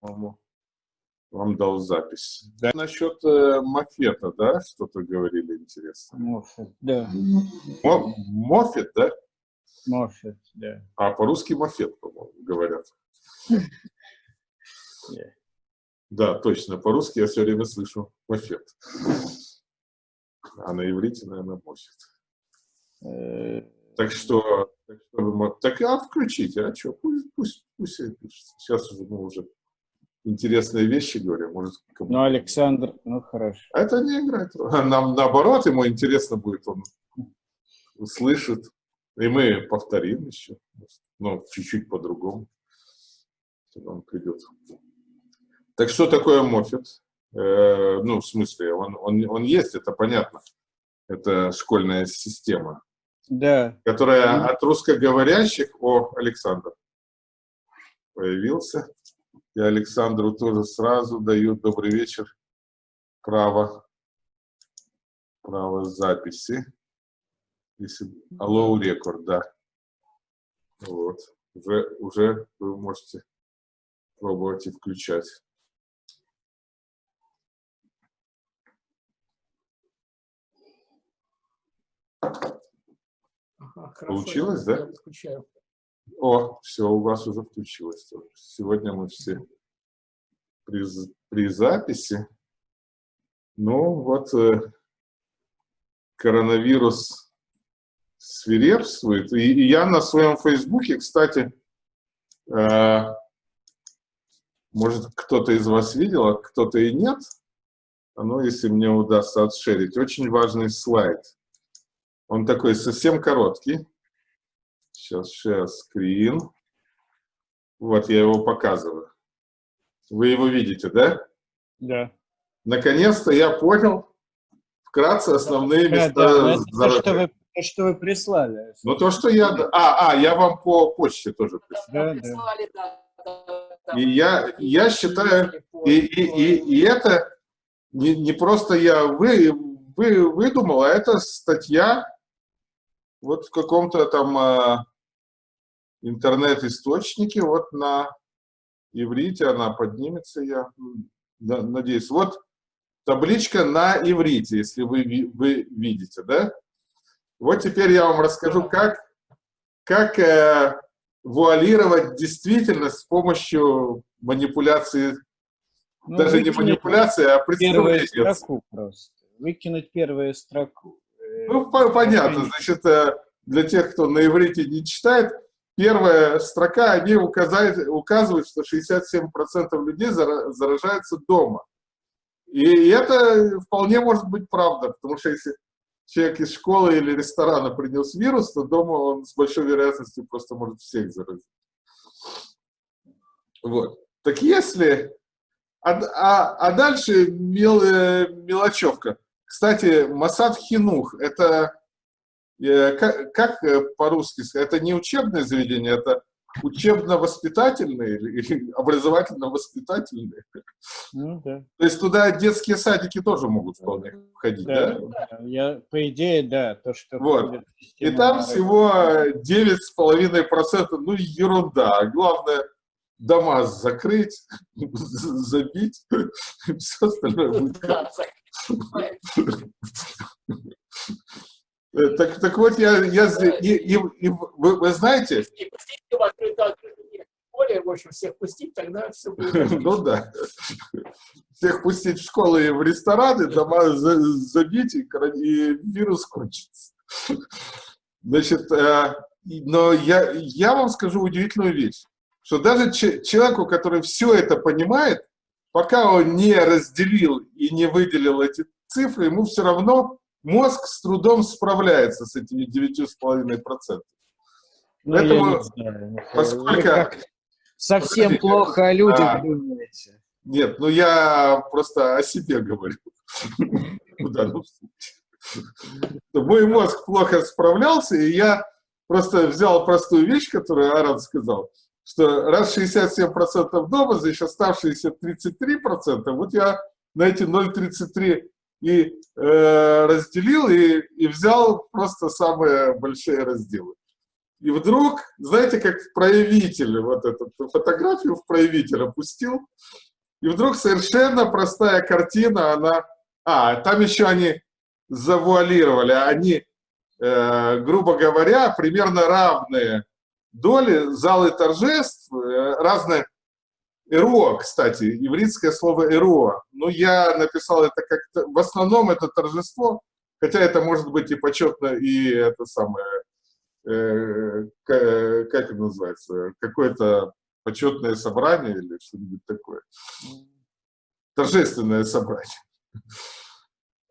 по-моему, вам дал запись. Да. Насчет э, Мафета, да, что-то говорили интересно? Мофет, да. Мо Мофет, да? Мофет, да. А по-русски Мафет, по-моему, говорят. Yeah. Да, точно, по-русски я все время слышу Мафет. А на иврите, наверное, Мофет. Э, так что, так, что вы, так а включите, а что, пусть, пусть, пусть пишется. Сейчас уже мы уже интересные вещи говорим. Может, ну, Александр, ну хорошо. А это не играет Нам наоборот, ему интересно будет, он услышит. И мы повторим еще, но чуть-чуть по-другому. Он придет. Так что такое Моффит? Э, ну, в смысле, он, он, он есть, это понятно. Это школьная система. Да. Которая mm -hmm. от русскоговорящих, о, Александр, появился. И Александру тоже сразу дают добрый вечер. Право, право записи. Если, алло, рекорд, да. Вот. Уже, уже вы можете пробовать и включать. Ага, Получилось, да? Включаю. О, все, у вас уже включилось. Сегодня мы все при, при записи. Ну, вот э, коронавирус свирепствует. И, и я на своем фейсбуке, кстати, э, может, кто-то из вас видел, а кто-то и нет. А ну, если мне удастся отшерить. Очень важный слайд. Он такой совсем короткий. Сейчас share screen. Вот, я его показываю. Вы его видите, да? Да. Наконец-то я понял вкратце основные места да, да, то, что вы, то, что вы прислали. Ну, то, что я... А, а, я вам по почте тоже прислал. Да, да. И я, я считаю, и, и, и, и это не, не просто я вы, вы, выдумал, а это статья вот в каком-то там а, интернет-источнике, вот на иврите она поднимется, я надеюсь. Вот табличка на иврите, если вы, вы видите, да? Вот теперь я вам расскажу, как, как э, вуалировать действительность с помощью манипуляции, ну, даже не манипуляции, а представления. Первую строку просто. Выкинуть первую строку. Ну, понятно. Значит, э, для тех, кто на иврите не читает, первая строка, они указывают, указывают что 67% людей заражаются дома. И это вполне может быть правда, потому что если человек из школы или ресторана принес вирус, то дома он с большой вероятностью просто может всех заразить. Вот. Так если... А, а, а дальше мел, э, мелочевка. Кстати, Масад Хинух – это, как, как э, по-русски сказать, это не учебное заведение, это учебно-воспитательные или образовательно-воспитательные. Ну, да. То есть туда детские садики тоже могут вполне входить, да? да? Я, по идее, да. То, что вот. И там всего 9,5%, ну ерунда. Главное, дома закрыть, забить, все остальное будет Э, так, так вот, я, я и, и, и вы, вы знаете... Более, в общем, всех пустить, тогда все будет Ну да. Всех пустить в школы и в рестораны, дома забить, и, и вирус кончится. Значит, э, но я, я вам скажу удивительную вещь, что даже человеку, который все это понимает, пока он не разделил и не выделил эти цифры, ему все равно мозг с трудом справляется с этими 9,5%. Ну, Поэтому, поскольку... Совсем Подождите, плохо о людях а, думаете. Нет, ну я просто о себе говорю. Мой мозг плохо справлялся, и я просто взял простую вещь, которую Аран сказал, что раз 67% дома, значит оставшиеся 33%, вот я на эти 0,33 и э, разделил, и, и взял просто самые большие разделы. И вдруг, знаете, как проявитель, вот эту фотографию в проявитель опустил, и вдруг совершенно простая картина, она... А, там еще они завуалировали, они, э, грубо говоря, примерно равные доли, залы торжеств, э, разные... Эро, кстати, еврейское слово эро. Ну, я написал это как... В основном это торжество, хотя это может быть и почетно, и это самое Э, как это называется, какое-то почетное собрание или что-нибудь такое. Торжественное собрание.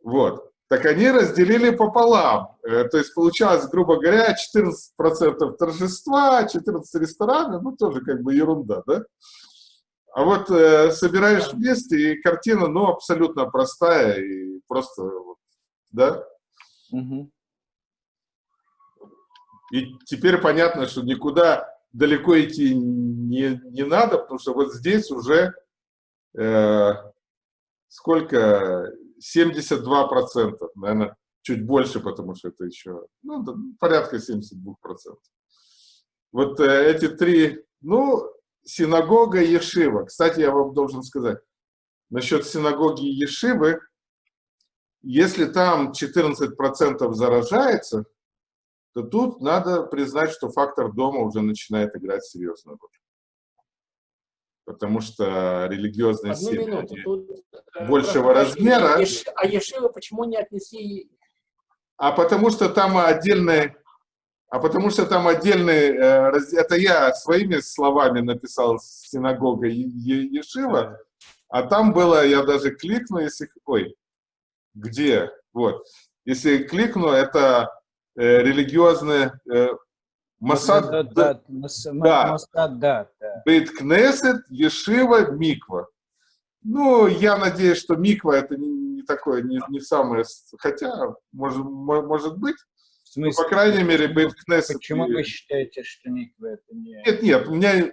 Вот. Так они разделили пополам. Э, то есть получалось, грубо говоря, 14% торжества, 14 ресторанов, ну тоже как бы ерунда, да? А вот э, собираешь вместе, и картина, ну, абсолютно простая и просто, да? Угу. И теперь понятно, что никуда далеко идти не, не надо, потому что вот здесь уже э, сколько? 72%, наверное, чуть больше, потому что это еще, ну, порядка 72%. Вот э, эти три, ну, синагога Ешива. Кстати, я вам должен сказать, насчет синагоги Ешивы, если там 14% заражается, то тут надо признать, что фактор дома уже начинает играть серьезную роль. Потому что религиозные Одну семьи минуту, тут, э, большего размера. А Ешива почему не отнесли? А потому что там отдельные, а потому что там отдельные, э, это я своими словами написал синагога Ешива, а там было, я даже кликну, если, ой, где, вот, если кликну, это э, религиозные э, Масад, да, да, да, Масад, да, да. Бейт Кнесет, Ешива, Миква. Ну, я надеюсь, что Миква это не, не такое, не, не самое, хотя, может, может быть. В смысле, по крайней мере, Бейт Кнесет. Почему и... вы считаете, что Миква это не... Нет, нет, у меня, я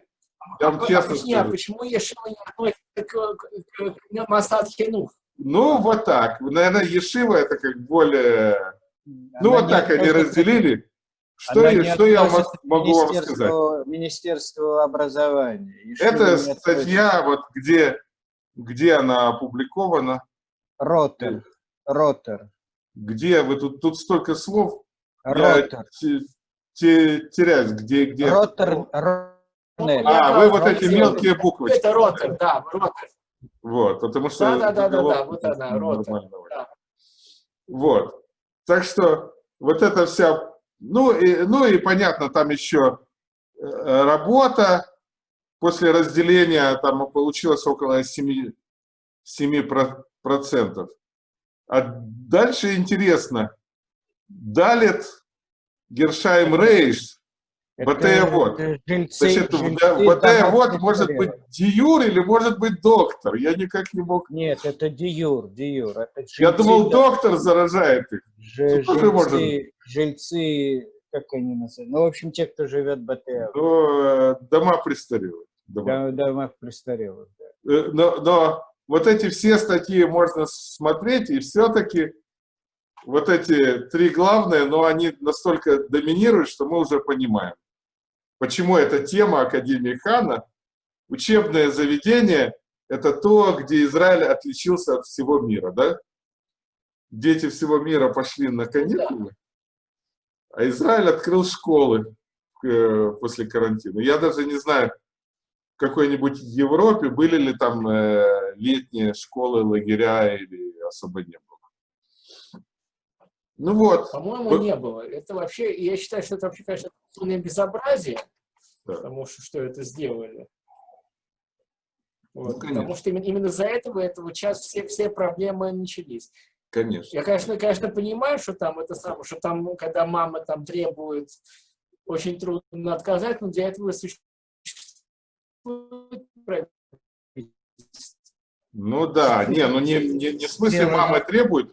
вам а, честно а, скажу. Нет, почему Ешива не относится к, к, к Масад Хинух? Ну, вот так. Наверное, Ешива это как более ну, вот так они разделили. Что, я, что я могу вам сказать? Министерство образования. Это статья, вот где, где она опубликована. Ротер. Ротер. Где вы тут, тут столько слов. Ротер. Я теряюсь, где, где. Ротер. А, вы вот эти мелкие буквы. Это ротер, да, ротер. Вот, потому что... Да, да, да, да, вот она, ротер. Вот. Так что вот это вся, ну и, ну и понятно, там еще э, работа, после разделения там получилось около 7, 7%. А дальше интересно, Далит Гершайм Рейш БТ-вот. Значит, БТ-вот может быть диюр или может быть доктор. Я никак не мог... Нет, это диюр, диюр. Это жильцы, Я думал, доктор заражает их. Ж, жильцы, может... жильцы, как они называются? Ну, в общем, те, кто живет в БТ. Ну, э, дома престарелых. Дома, дома престарелых, да. Э, но, но вот эти все статьи можно смотреть, и все-таки вот эти три главные, но они настолько доминируют, что мы уже понимаем почему эта тема Академии Хана. Учебное заведение – это то, где Израиль отличился от всего мира, да? Дети всего мира пошли на каникулы, а Израиль открыл школы э, после карантина. Я даже не знаю, в какой-нибудь Европе были ли там э, летние школы, лагеря или особо не было. Ну вот. По-моему, не было. Это вообще, я считаю, что это вообще, конечно, полное безобразие, да. потому что, что это сделали. Вот, ну, потому что именно, именно из-за этого, этого сейчас все, все проблемы начались. Конечно. Я, конечно, конечно, понимаю, что там это самое, что там, когда мама там требует, очень трудно отказать, но для этого существует Ну да, не, ну не, не, не в смысле мама требует,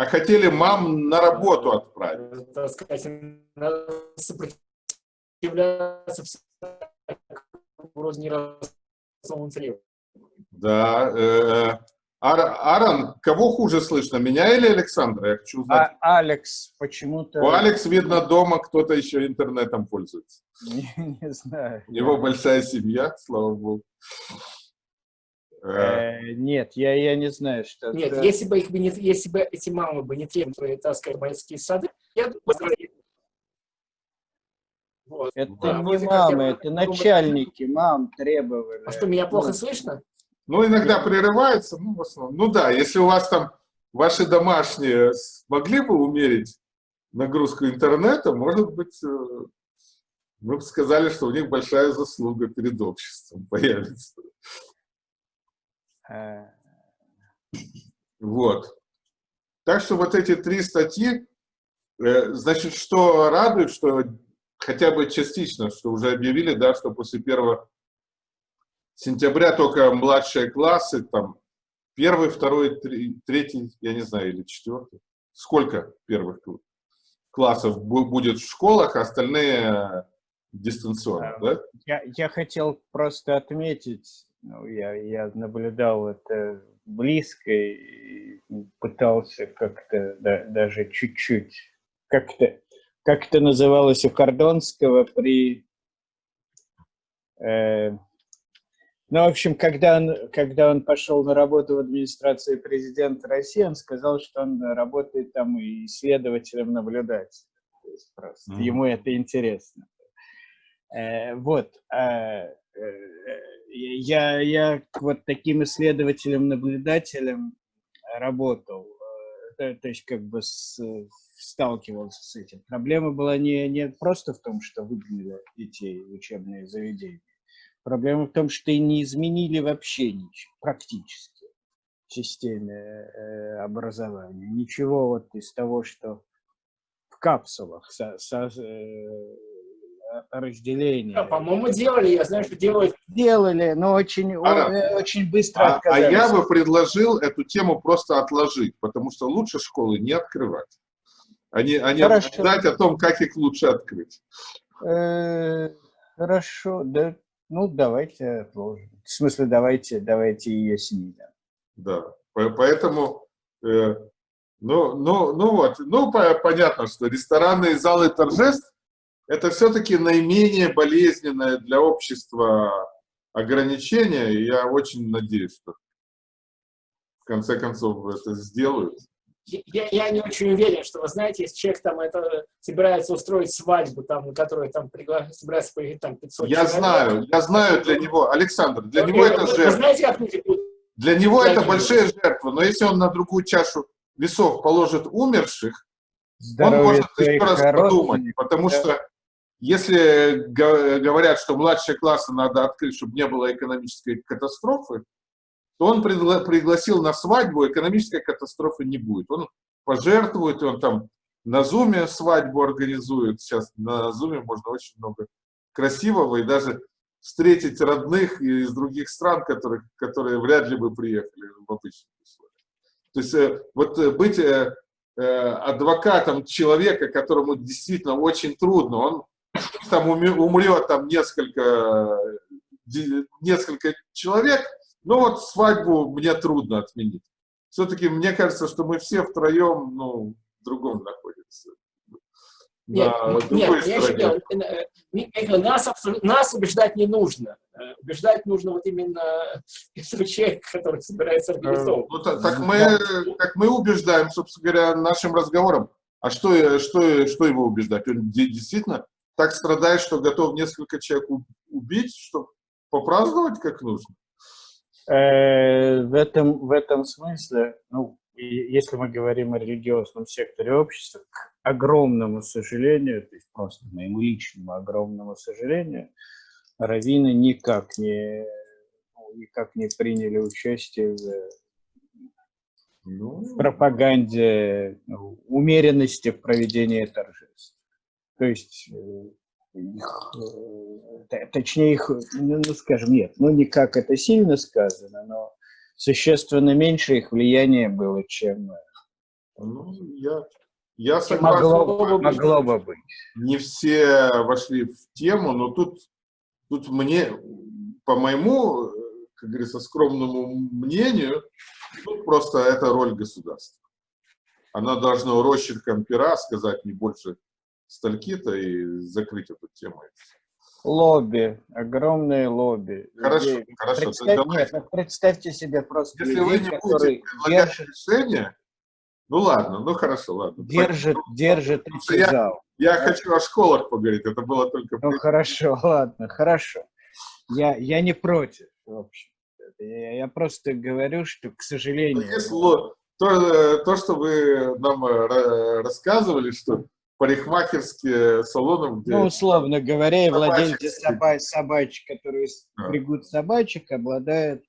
а хотели мам на работу отправить. Так сказать, сопротивляться Да, э, Аарон, кого хуже слышно, меня или Александра? Я хочу узнать. А, Алекс почему-то... У Алекс, видно, дома кто-то еще интернетом пользуется. Не, не знаю. У него большая семья, слава богу. Э, нет, я, я не знаю, что... Нет, это... если, бы их, не, если бы эти мамы бы не требовали таскать майские сады, я думаю, вот. Это да, не мамы, это начальники мам требовали. А что, меня плохо ну, слышно? Ну, иногда прерывается, ну, в основном. Ну да, если у вас там ваши домашние могли бы умерить нагрузку интернета, может быть, э, мы бы сказали, что у них большая заслуга перед обществом появится. Вот. Так что вот эти три статьи, э, значит, что радует, что хотя бы частично, что уже объявили, да, что после 1 сентября только младшие классы, там, первый, второй, третий, я не знаю, или четвертый. Сколько первых классов будет в школах, а остальные дистанционно, да? Я, я хотел просто отметить, ну, я, я наблюдал это близко и пытался как-то да, даже чуть-чуть как-то как это называлось у Кордонского при... Э, ну, в общем, когда он, когда он пошел на работу в администрации президента России, он сказал, что он работает там исследователем-наблюдателем. просто mm -hmm. ему это интересно. Э, вот. Э, я, я вот таким исследователем-наблюдателем работал. Э, то, то есть как бы с, сталкивался с этим. Проблема была не, не просто в том, что выгнали детей в учебные заведения. Проблема в том, что и не изменили вообще ничего, практически в системе э, образования. Ничего вот из того, что в капсулах со, со, э, разделение. Да, по-моему, делали, я знаю, что делают. Делали, но очень, а, очень быстро а, отказались. А я бы предложил эту тему просто отложить, потому что лучше школы не открывать а не, а не обсуждать о том, как их лучше открыть. Э, хорошо, да, ну давайте отложим. В смысле, давайте, давайте ее снимем. Да, поэтому, э, ну, ну, ну вот, ну понятно, что ресторанные залы торжеств это все-таки наименее болезненное для общества ограничение, и я очень надеюсь, что в конце концов это сделают я, я не очень уверен, что, вы знаете, если человек там это, собирается устроить свадьбу, там, на которую там пригла... собирается поехать там 500 Я человек, знаю, я знаю для него, Александр, для него это жертва. Вы знаете, как люди Для него это большая жертва, но если он на другую чашу весов положит умерших, Здоровье он может еще раз подумать, потому да. что если говорят, что младшие классы надо открыть, чтобы не было экономической катастрофы, то он пригла пригласил на свадьбу, экономической катастрофы не будет. Он пожертвует, он там на Зуме свадьбу организует. Сейчас на Зуме можно очень много красивого и даже встретить родных из других стран, которых, которые вряд ли бы приехали в обычных условиях. То есть э, вот э, быть э, адвокатом человека, которому действительно очень трудно, он там умрет там несколько, несколько человек, ну вот свадьбу мне трудно отменить. Все-таки мне кажется, что мы все втроем, ну, в другом находимся. Нет, нет, я считаю, э, нас, нас убеждать не нужно. Э, убеждать нужно вот именно этого человека, который собирается организовывать. Ну, так, так, мы, так мы убеждаем, собственно говоря, нашим разговором. А что, что, что его убеждать? Он действительно так страдает, что готов несколько человек убить, чтобы попраздновать как нужно? Э, в этом, в этом смысле, ну, если мы говорим о религиозном секторе общества, к огромному сожалению, то есть просто моему личному огромному сожалению, раввины никак не, ну, никак не приняли участие в, ну, в пропаганде ну, умеренности в проведении торжеств. То есть э, их, э, точнее их, ну, ну, скажем, нет, ну не как это сильно сказано, но существенно меньше их влияния было, чем... Э, ну, я, я согласен. Могло, могло бы быть. Не все вошли в тему, но тут, тут мне, по моему как говорится, скромному мнению, ну, просто это роль государства. Она должна урощенком пера сказать не больше стальки-то и закрыть эту тему. Лобби, огромные лобби. Хорошо, людей. хорошо. Представь, нет, ну, представьте себе просто Если людей, вы не будете предлагать держат, решение, ну ладно, ну хорошо, ладно. Держит, ну, держит я, зал. Я да? хочу о школах поговорить, это было только... Ну хорошо, ладно, хорошо. Я, я не против, в общем. Я, я просто говорю, что, к сожалению... Ну, если, то, то, что вы нам э, рассказывали, что парикмахерские салоны, где... Ну, условно говоря, и владельцы соба собачек, которые да. собачек, обладают...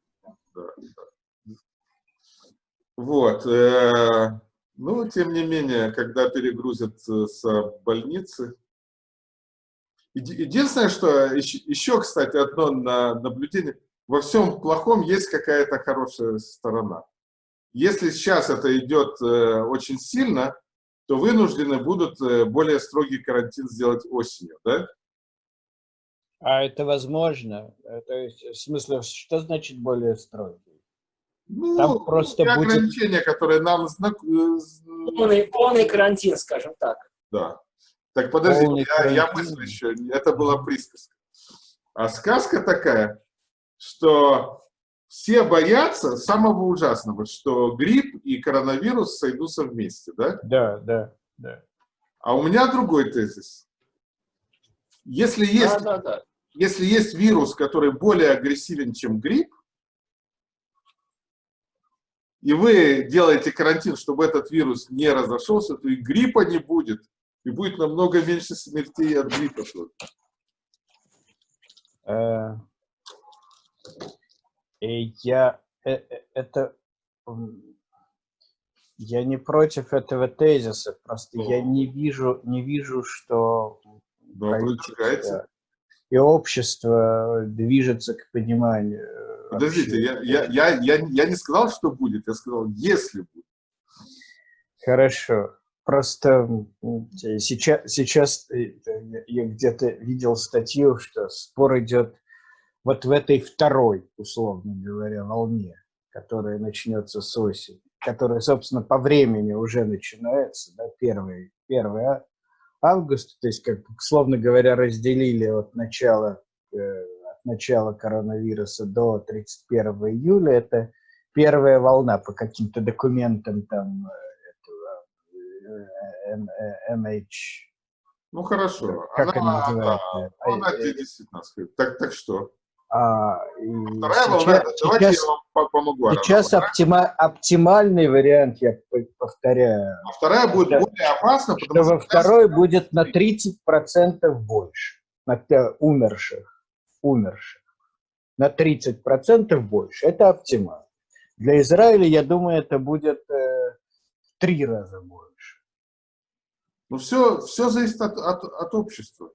Да, да. Вот. Э, ну, тем не менее, когда перегрузят э, с больницы... Единственное, что еще, кстати, одно наблюдение. Во всем плохом есть какая-то хорошая сторона. Если сейчас это идет э, очень сильно, то вынуждены будут э, более строгий карантин сделать осенью, да? А это возможно? Э, то есть, в смысле, что значит более строгий? Ну, Там просто будет... ограничения, которые нам. Э, полный, полный карантин, скажем так. Да. Так подожди, я, я мыслю еще, это была присказка. А сказка такая, что все боятся самого ужасного, что грипп и коронавирус сойдутся вместе, да? Да, да, да. А у меня другой тезис. Если есть, да, да, да. если есть вирус, который более агрессивен, чем грипп, и вы делаете карантин, чтобы этот вирус не разошелся, то и гриппа не будет, и будет намного меньше смертей от гриппа. Э, я э, э, это я не против этого тезиса, просто О. я не вижу не вижу, что да, правительство и общество движется к пониманию. Э, Подождите, я, я, я, я, я не сказал, что будет, я сказал, если будет. Хорошо. Просто сейчас, сейчас я где-то видел статью, что спор идет вот в этой второй, условно говоря, волне, которая начнется с осени, которая, собственно, по времени уже начинается, да, 1, 1 августа, то есть, как, условно говоря, разделили от начала, э, от начала коронавируса до 31 июля, это первая волна по каким-то документам там э, этого, э, MH. Ну хорошо. Как она, они называют? Она, она действительно, так, так что? А, Вторая волна, сейчас, давайте сейчас, я вам помогу. Сейчас оптима, оптимальный вариант, я повторяю. А вторая будет это, более опасна, потому что... Во второй будет на 30% больше, на умерших, умерших. На 30% больше. Это оптимально. Для Израиля, я думаю, это будет э, в три раза больше. Ну, все, все зависит от, от, от общества.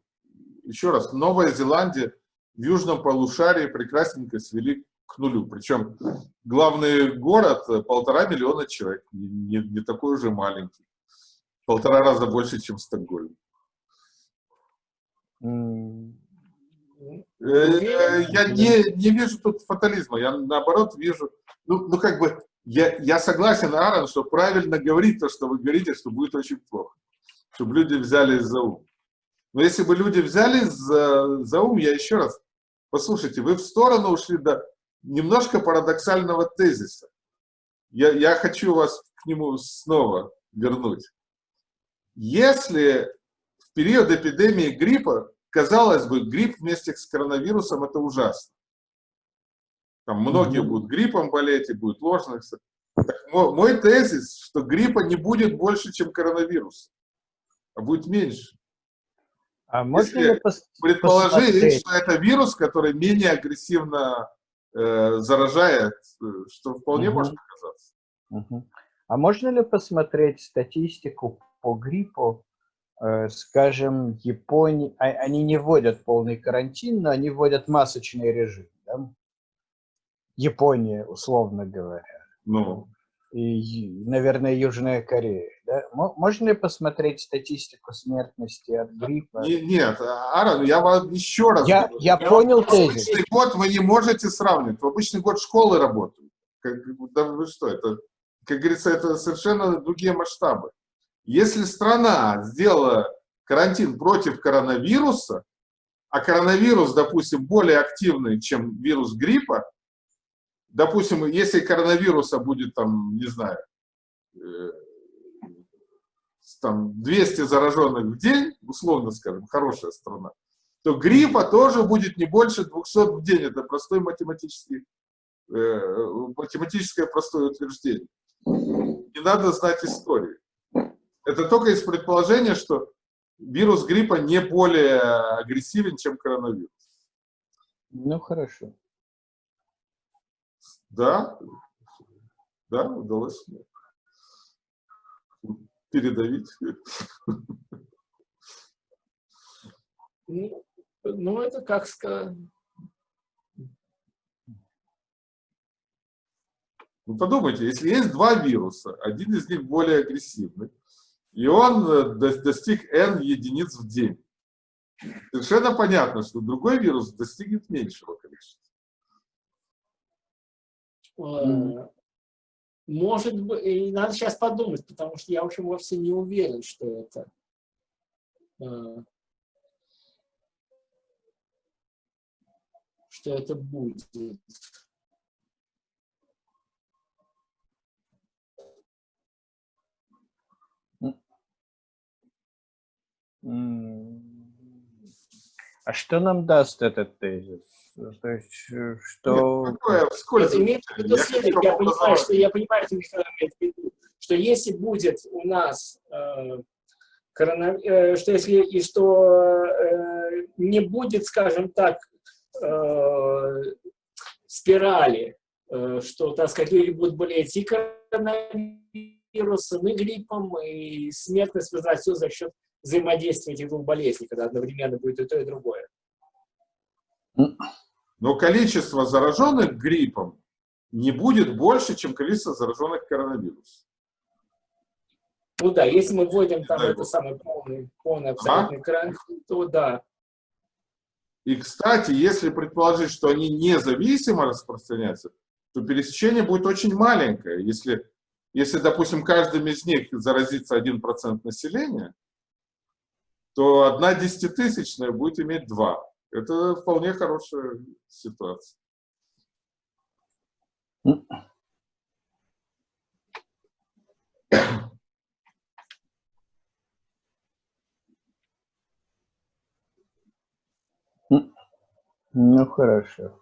Еще раз, Новая Зеландия в южном полушарии прекрасненько свели к нулю. Причем главный город э, полтора миллиона человек, не, не такой уже маленький. Полтора раза больше, чем Стокгольм. Mm. Я не, не вижу тут фатализма, я наоборот вижу, ну, ну как бы, я, я согласен, Аарон, что правильно говорить то, что вы говорите, что будет очень плохо, чтобы люди взяли за ум. Но если бы люди взяли за, за ум, я еще раз, Послушайте, вы в сторону ушли до немножко парадоксального тезиса. Я, я хочу вас к нему снова вернуть. Если в период эпидемии гриппа, казалось бы, грипп вместе с коронавирусом – это ужасно. Там многие mm -hmm. будут гриппом болеть и будет ложных. Мой, мой тезис, что гриппа не будет больше, чем коронавирус, а будет меньше. А можно Если предположить, что это вирус, который менее агрессивно э, заражает, э, что вполне угу. может оказаться. Угу. А можно ли посмотреть статистику по гриппу? Э, скажем, Японии, а, они не вводят полный карантин, но они вводят масочный режим. Да? Япония, условно говоря. Ну. И, наверное, Южная Корея. Да? Можно ли посмотреть статистику смертности от гриппа? Нет, Аарон, я вам еще раз Я, говорю. я понял тезис. Обычный год вы не можете сравнивать. В обычный год школы работают. Как, да вы что, это, как говорится, это совершенно другие масштабы. Если страна сделала карантин против коронавируса, а коронавирус, допустим, более активный, чем вирус гриппа, допустим, если коронавируса будет там, не знаю, э, там 200 зараженных в день, условно скажем, хорошая страна, то гриппа тоже будет не больше 200 в день. Это простой математический, э, математическое простое утверждение. Не надо знать истории. Это только из предположения, что вирус гриппа не более агрессивен, чем коронавирус. Ну, хорошо. Да, да, удалось передавить. Ну, ну, это как сказать... Ну, подумайте, если есть два вируса, один из них более агрессивный, и он э, достиг n единиц в день, совершенно понятно, что другой вирус достигнет меньшего количества. Mm. Может быть, и надо сейчас подумать, потому что я, в общем, вовсе не уверен, что это... Э, что это будет. А что нам даст этот тезис? То есть, э, что... Нет, такое, в виду следующее, я, понимаю, что, я понимаю, что Михаил имеет в виду, что если будет у нас э, коронав... э, что если и что э, не будет, скажем так, э, спирали, э, что, так сказать, люди будут болеть и коронавирусом, и гриппом, и смертность возрастет за счет взаимодействия этих двух болезней, когда одновременно будет и то, и другое. Но количество зараженных гриппом не будет больше, чем количество зараженных коронавирусом. Ну да, если мы вводим там это самый полный, полный абсолютный а? карантин, то да. И, кстати, если предположить, что они независимо распространяются, то пересечение будет очень маленькое. Если, если допустим, каждым из них заразится 1% населения, то одна десятитысячная будет иметь два. Это вполне хорошая ситуация. Ну, хорошо.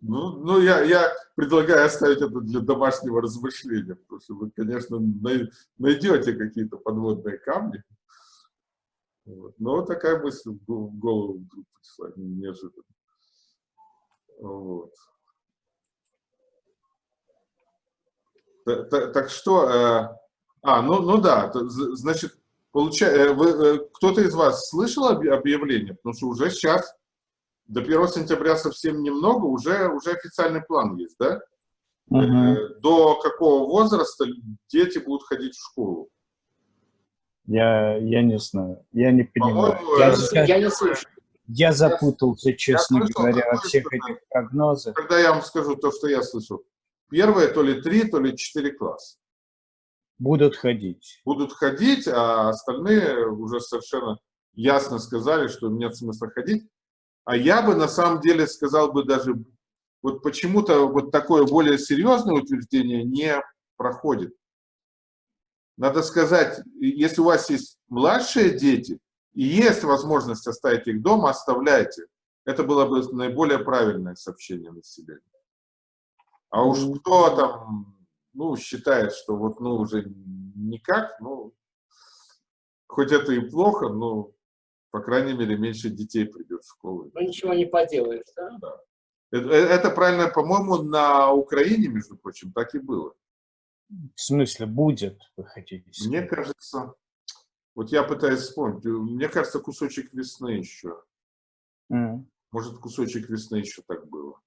Ну, ну я, я предлагаю оставить это для домашнего размышления, потому что вы, конечно, найдете какие-то подводные камни. Вот. Но такая мысль в голову вдруг пришла неожиданно. Вот. Так, так, так что, э, а, ну, ну да, значит, получается, э, э, кто-то из вас слышал объявление? Потому что уже сейчас, до 1 сентября совсем немного, уже, уже официальный план есть, да? -huh. До какого возраста дети будут ходить в школу? Я, я не знаю, я не понимаю. Я, я, я не слышу. Я запутался, честно я говоря, во всех этих прогнозах. Когда я вам скажу то, что я слышу. Первое, то ли три, то ли четыре класса. Будут ходить. Будут ходить, а остальные уже совершенно ясно сказали, что нет смысла ходить. А я бы на самом деле сказал бы даже, вот почему-то вот такое более серьезное утверждение не проходит. Надо сказать, если у вас есть младшие дети, и есть возможность оставить их дома, оставляйте. Это было бы наиболее правильное сообщение населению. А уж кто там, ну, считает, что вот, ну, уже никак, ну, хоть это и плохо, но, по крайней мере, меньше детей придет в школу. Ну, ничего не поделаешь, да? Да. Это, э, это правильно, по-моему, на Украине, между прочим, так и было. В смысле, будет, вы хотите сказать? Мне кажется, вот я пытаюсь вспомнить, мне кажется, кусочек весны еще. Mm. Может, кусочек весны еще так было.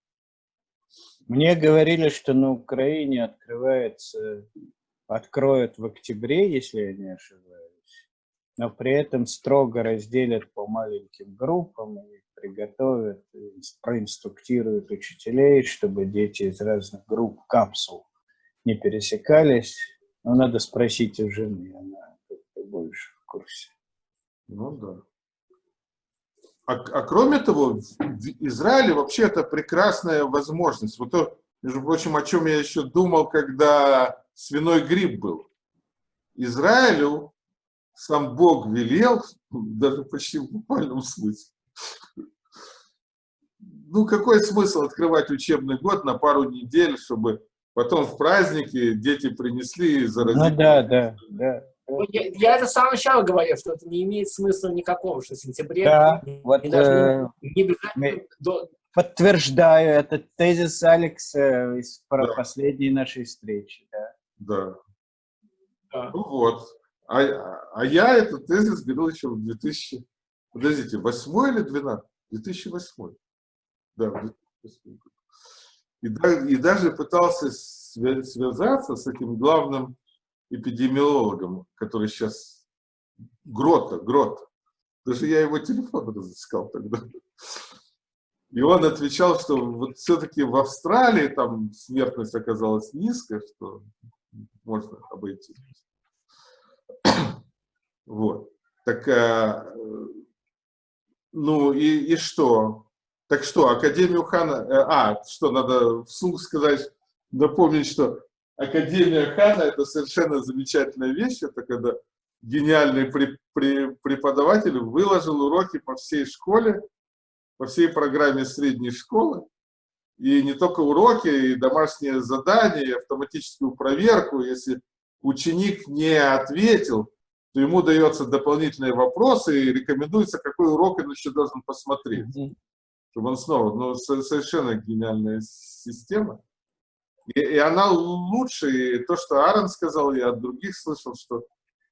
Мне говорили, что на Украине открывается откроют в октябре, если я не ошибаюсь, но при этом строго разделят по маленьким группам и приготовят, проинструктируют учителей, чтобы дети из разных групп капсул не пересекались. Но надо спросить у жены, она больше в курсе. Ну да. А, а кроме того, в Израиле вообще это прекрасная возможность. Вот то, между прочим, о чем я еще думал, когда свиной грипп был. Израилю сам Бог велел, даже почти в буквальном смысле. Ну, какой смысл открывать учебный год на пару недель, чтобы потом в праздники дети принесли и заразили? Ну да, да, да. Ну, я, я это с самого начала говорил, что это не имеет смысла никакого, что в сентябре да, не, вот, не э, не обязательно до, Подтверждаю этот тезис Алекса из Да. последней нашей встречи. Да. Да. да. Ну вот. А, а я этот тезис говорил еще в 2000... Подождите, 8 или 12? 2008. Да, в 2008 году. И, и даже пытался свя- связаться с этим главным эпидемиологом, который сейчас Грота, Грота. Даже я его телефон разыскал тогда. И он отвечал, что вот все-таки в Австралии там смертность оказалась низкая, что можно обойти. Вот. Так, э, ну и, и что? Так что, Академию Хана... э, А, что, надо вслух сказать, напомнить, что Академия Хана – это совершенно замечательная вещь. Это когда гениальный при- при- преподаватель выложил уроки по всей школе, по всей программе средней школы. И не только уроки, и домашние задания, и автоматическую проверку. Если ученик не ответил, то ему дается дополнительные вопросы и рекомендуется, какой урок он еще должен посмотреть. Чтобы он снова, ну, со- совершенно гениальная система. И, и она лучше, и то, что Аарон сказал, я от других слышал, что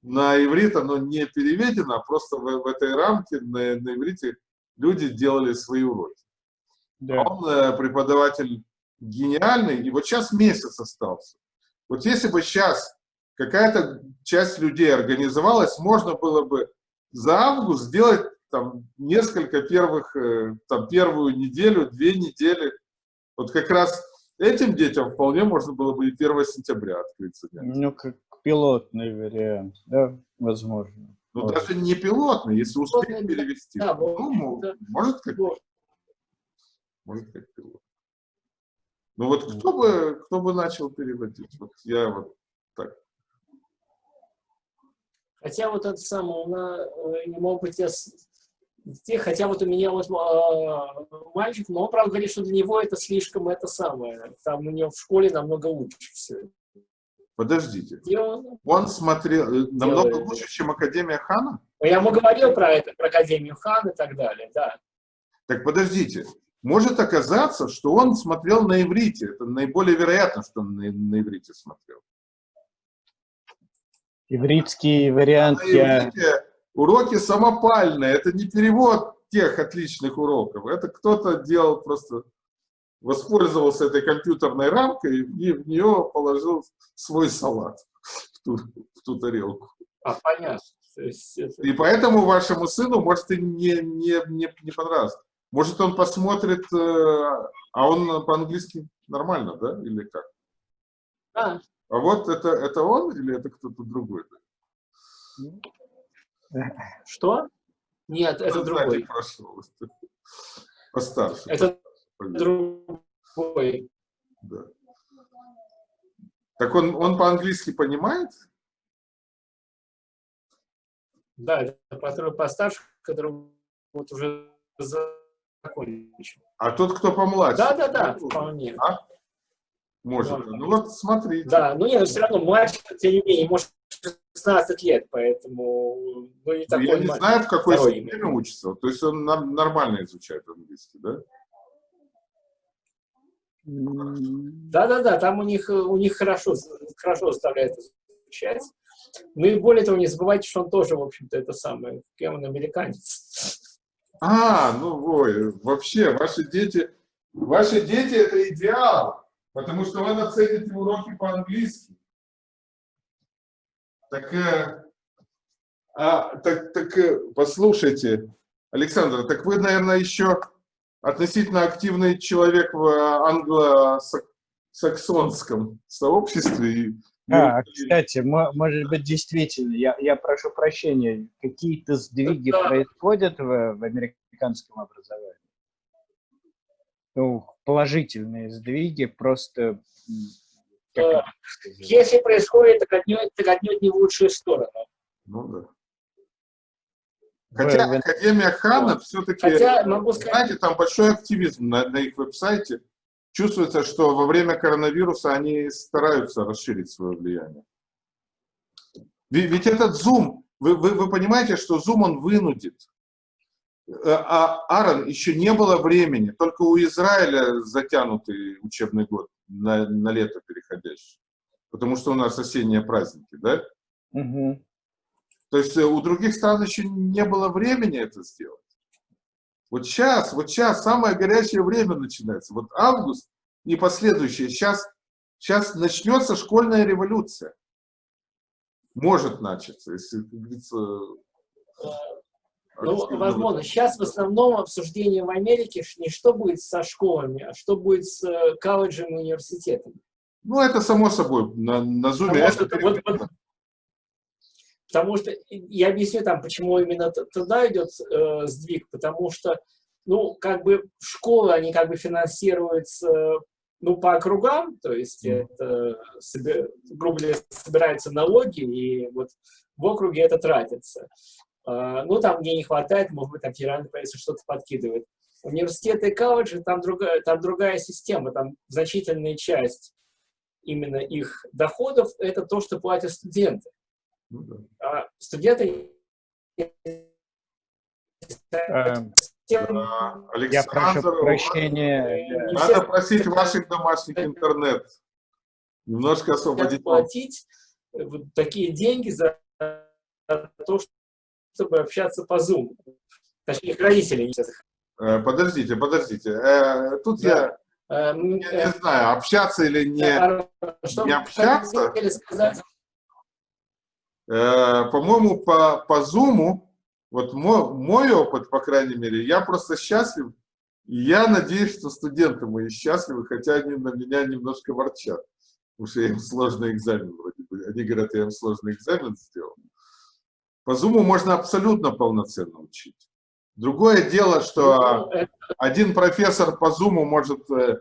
на иврит оно не переведено, а просто в, в этой рамке на, на иврите люди делали свои уроки. Да. Он э, преподаватель гениальный, и вот сейчас месяц остался. Вот если бы сейчас какая-то часть людей организовалась, можно было бы за август сделать там несколько первых, э, там первую неделю, две недели. Вот как раз этим детям вполне можно было бы и 1 сентября открыть занятия. Ну, как пилотный вариант, да, возможно. Ну, даже не пилотный, если успеть Пилотный, перевести. да, ну, да. может, как, может, как пилот. Ну, вот кто бы, кто бы начал переводить? Вот я вот так. Хотя вот это самое, она, э, не хотя вот у меня вот э, мальчик, но он, правда, говорит, что для него это слишком это самое. Там у него в школе намного лучше все. Подождите. И он- Он смотрел э, намного Делает. лучше, чем Академия Хана? я ему говорил про это, про Академию Хан и так далее, да. Так подождите. Может оказаться, что он смотрел на иврите. Это наиболее вероятно, что он на, на иврите смотрел. Ивритский вариант На я... иврите уроки самопальные. Это не перевод тех отличных уроков. Это кто-то делал просто, воспользовался этой компьютерной рамкой и в нее положил свой салат в ту, в ту тарелку. А, понятно. Это- И поэтому вашему сыну может и не, не, не, не понравится. Может, он посмотрит, э, а он по-английски нормально, да, или как? А, А вот это, это он или это кто-то другой? Что? Нет, это сзади другой. прошел. Постарше. Это другой. да. Так он, он по-английски понимает? Да, это который постарше, который вот уже закончил. А тот, кто помладше? Да, да, да, ну, вполне. Может. Да. Ну вот смотрите. Да, но нет, все равно мальчик, тем не менее, может 16 лет, поэтому ну, не такой Я не мальчик. знаю, в какой системе учится. То есть он нам- нормально изучает английский, да? Да-да-да, там у них, у них хорошо, хорошо заставляет изучать. Ну и более того, не забывайте, что он тоже, в общем-то, это самое, кем он американец. А, ну ой, вообще, ваши дети, ваши дети это идеал, потому что вы нацелите уроки по-английски. Так, э, а, так, так э, послушайте, Александр, так вы, наверное, еще относительно активный человек в англосаксонском сообществе. А, кстати, может быть, действительно, я, я прошу прощения, какие-то сдвиги да. происходят в, в американском образовании? Ну, положительные сдвиги, просто... Как Если происходит, так отнюдь, так отнюдь не в лучшую сторону. Ну да. Хотя. Академия Хана все-таки, знаете, там большой активизм на, на их веб-сайте. Чувствуется, что во время коронавируса они стараются расширить свое влияние. Ведь, ведь этот Zoom, вы, вы, вы понимаете, что Zoom он вынудит. Э, а Аарон, еще не было времени, только у Израиля затянутый учебный год на, на лето переходящий. Потому что у нас осенние праздники, да? Угу. То есть э, у других стран еще не было времени это сделать. Вот сейчас, вот сейчас самое горячее время начинается. Вот август и последующие. Сейчас, сейчас начнется школьная революция. Может начаться, если, как говорится... Ну, возможно. Сейчас в основном обсуждение в Америке не что будет со школами, а что будет с э, колледжем и университетами. Ну, это само собой, на, на Zoom. Это, вот, вот, Потому что, я объясню там, почему именно туда идет э, сдвиг, потому что, ну, как бы школы, они как бы финансируются, ну, по округам, то есть это, грубо говоря, собираются налоги, и вот в округе это тратится. Э, ну, там, где не хватает, может быть, там федеральное правительство что-то подкидывает. Университеты и колледжи, там другая, там другая система, там значительная часть именно их доходов – это то, что платят студенты. Ну, а студенты... Эм, я прошу прощения. Надо просить ваших домашних интернет. Немножко освободить. платить вот такие деньги за то, чтобы общаться по Zoom. Точнее, их родители. Э, подождите, подождите. Э, тут я, я не знаю, общаться или не, а не общаться. Э, по-моему, по, по Zoom, вот мой, мой опыт, по крайней мере, я просто счастлив, и я надеюсь, что студенты мои счастливы, хотя они на меня немножко ворчат, потому что я им сложный экзамен вроде бы. Они говорят, я им сложный экзамен сделал. По Zoom можно абсолютно полноценно учить. Другое дело, что один профессор по Zoom может э,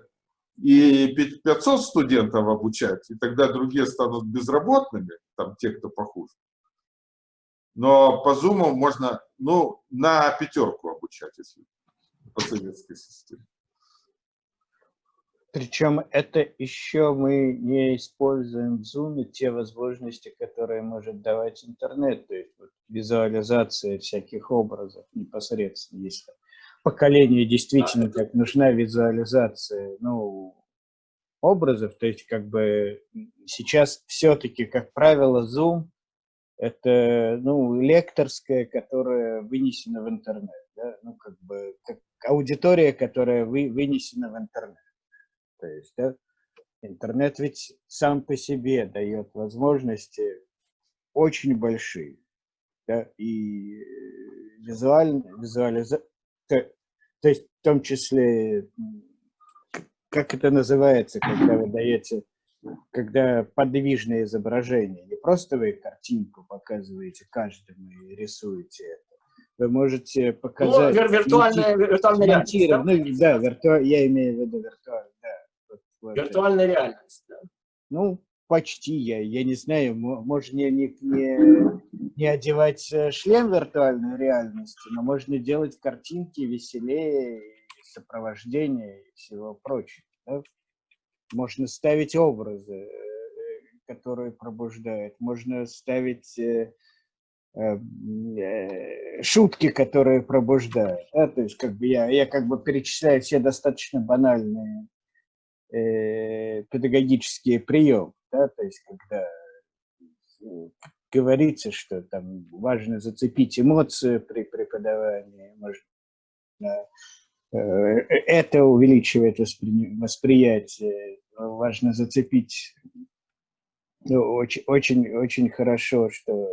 и 500 студентов обучать, и тогда другие станут безработными, там те, кто похуже. Но по Zoom можно, ну, на пятерку обучать, если по советской системе. Причем это еще мы не используем в Zoom те возможности, которые может давать интернет, то есть вот, визуализация всяких образов непосредственно, если поколению действительно так нужна визуализация ну, образов, то есть как бы сейчас все-таки, как правило, Zoom это ну, лекторская, которая вынесена в интернет, да? ну как бы как аудитория, которая вы, вынесена в интернет. То есть да, интернет ведь сам по себе дает возможности очень большие, да, и визуально, визуализация то есть в том числе, как это называется, когда вы даете, когда подвижное изображение, не просто вы картинку показываете каждому и рисуете это, вы можете показать... Ну, виртуальная, виртуальная реальность. Да, ну, да вирту... я имею в виду виртуальную, вот виртуальная реальность, да. Ну, почти я, я не знаю, можно не, не, не одевать э, шлем виртуальной реальности, но можно делать картинки веселее, сопровождение и всего прочего. Да? Можно ставить образы, э, которые пробуждают, можно ставить э, шутки, которые пробуждают. Да? То есть как бы я, я как бы перечисляю все достаточно банальные э, педагогические приемы да, то есть когда ну, говорится, что там важно зацепить эмоцию при преподавании, можно, э, это увеличивает воспри, восприятие, важно зацепить Ну, очень, очень, очень хорошо, что...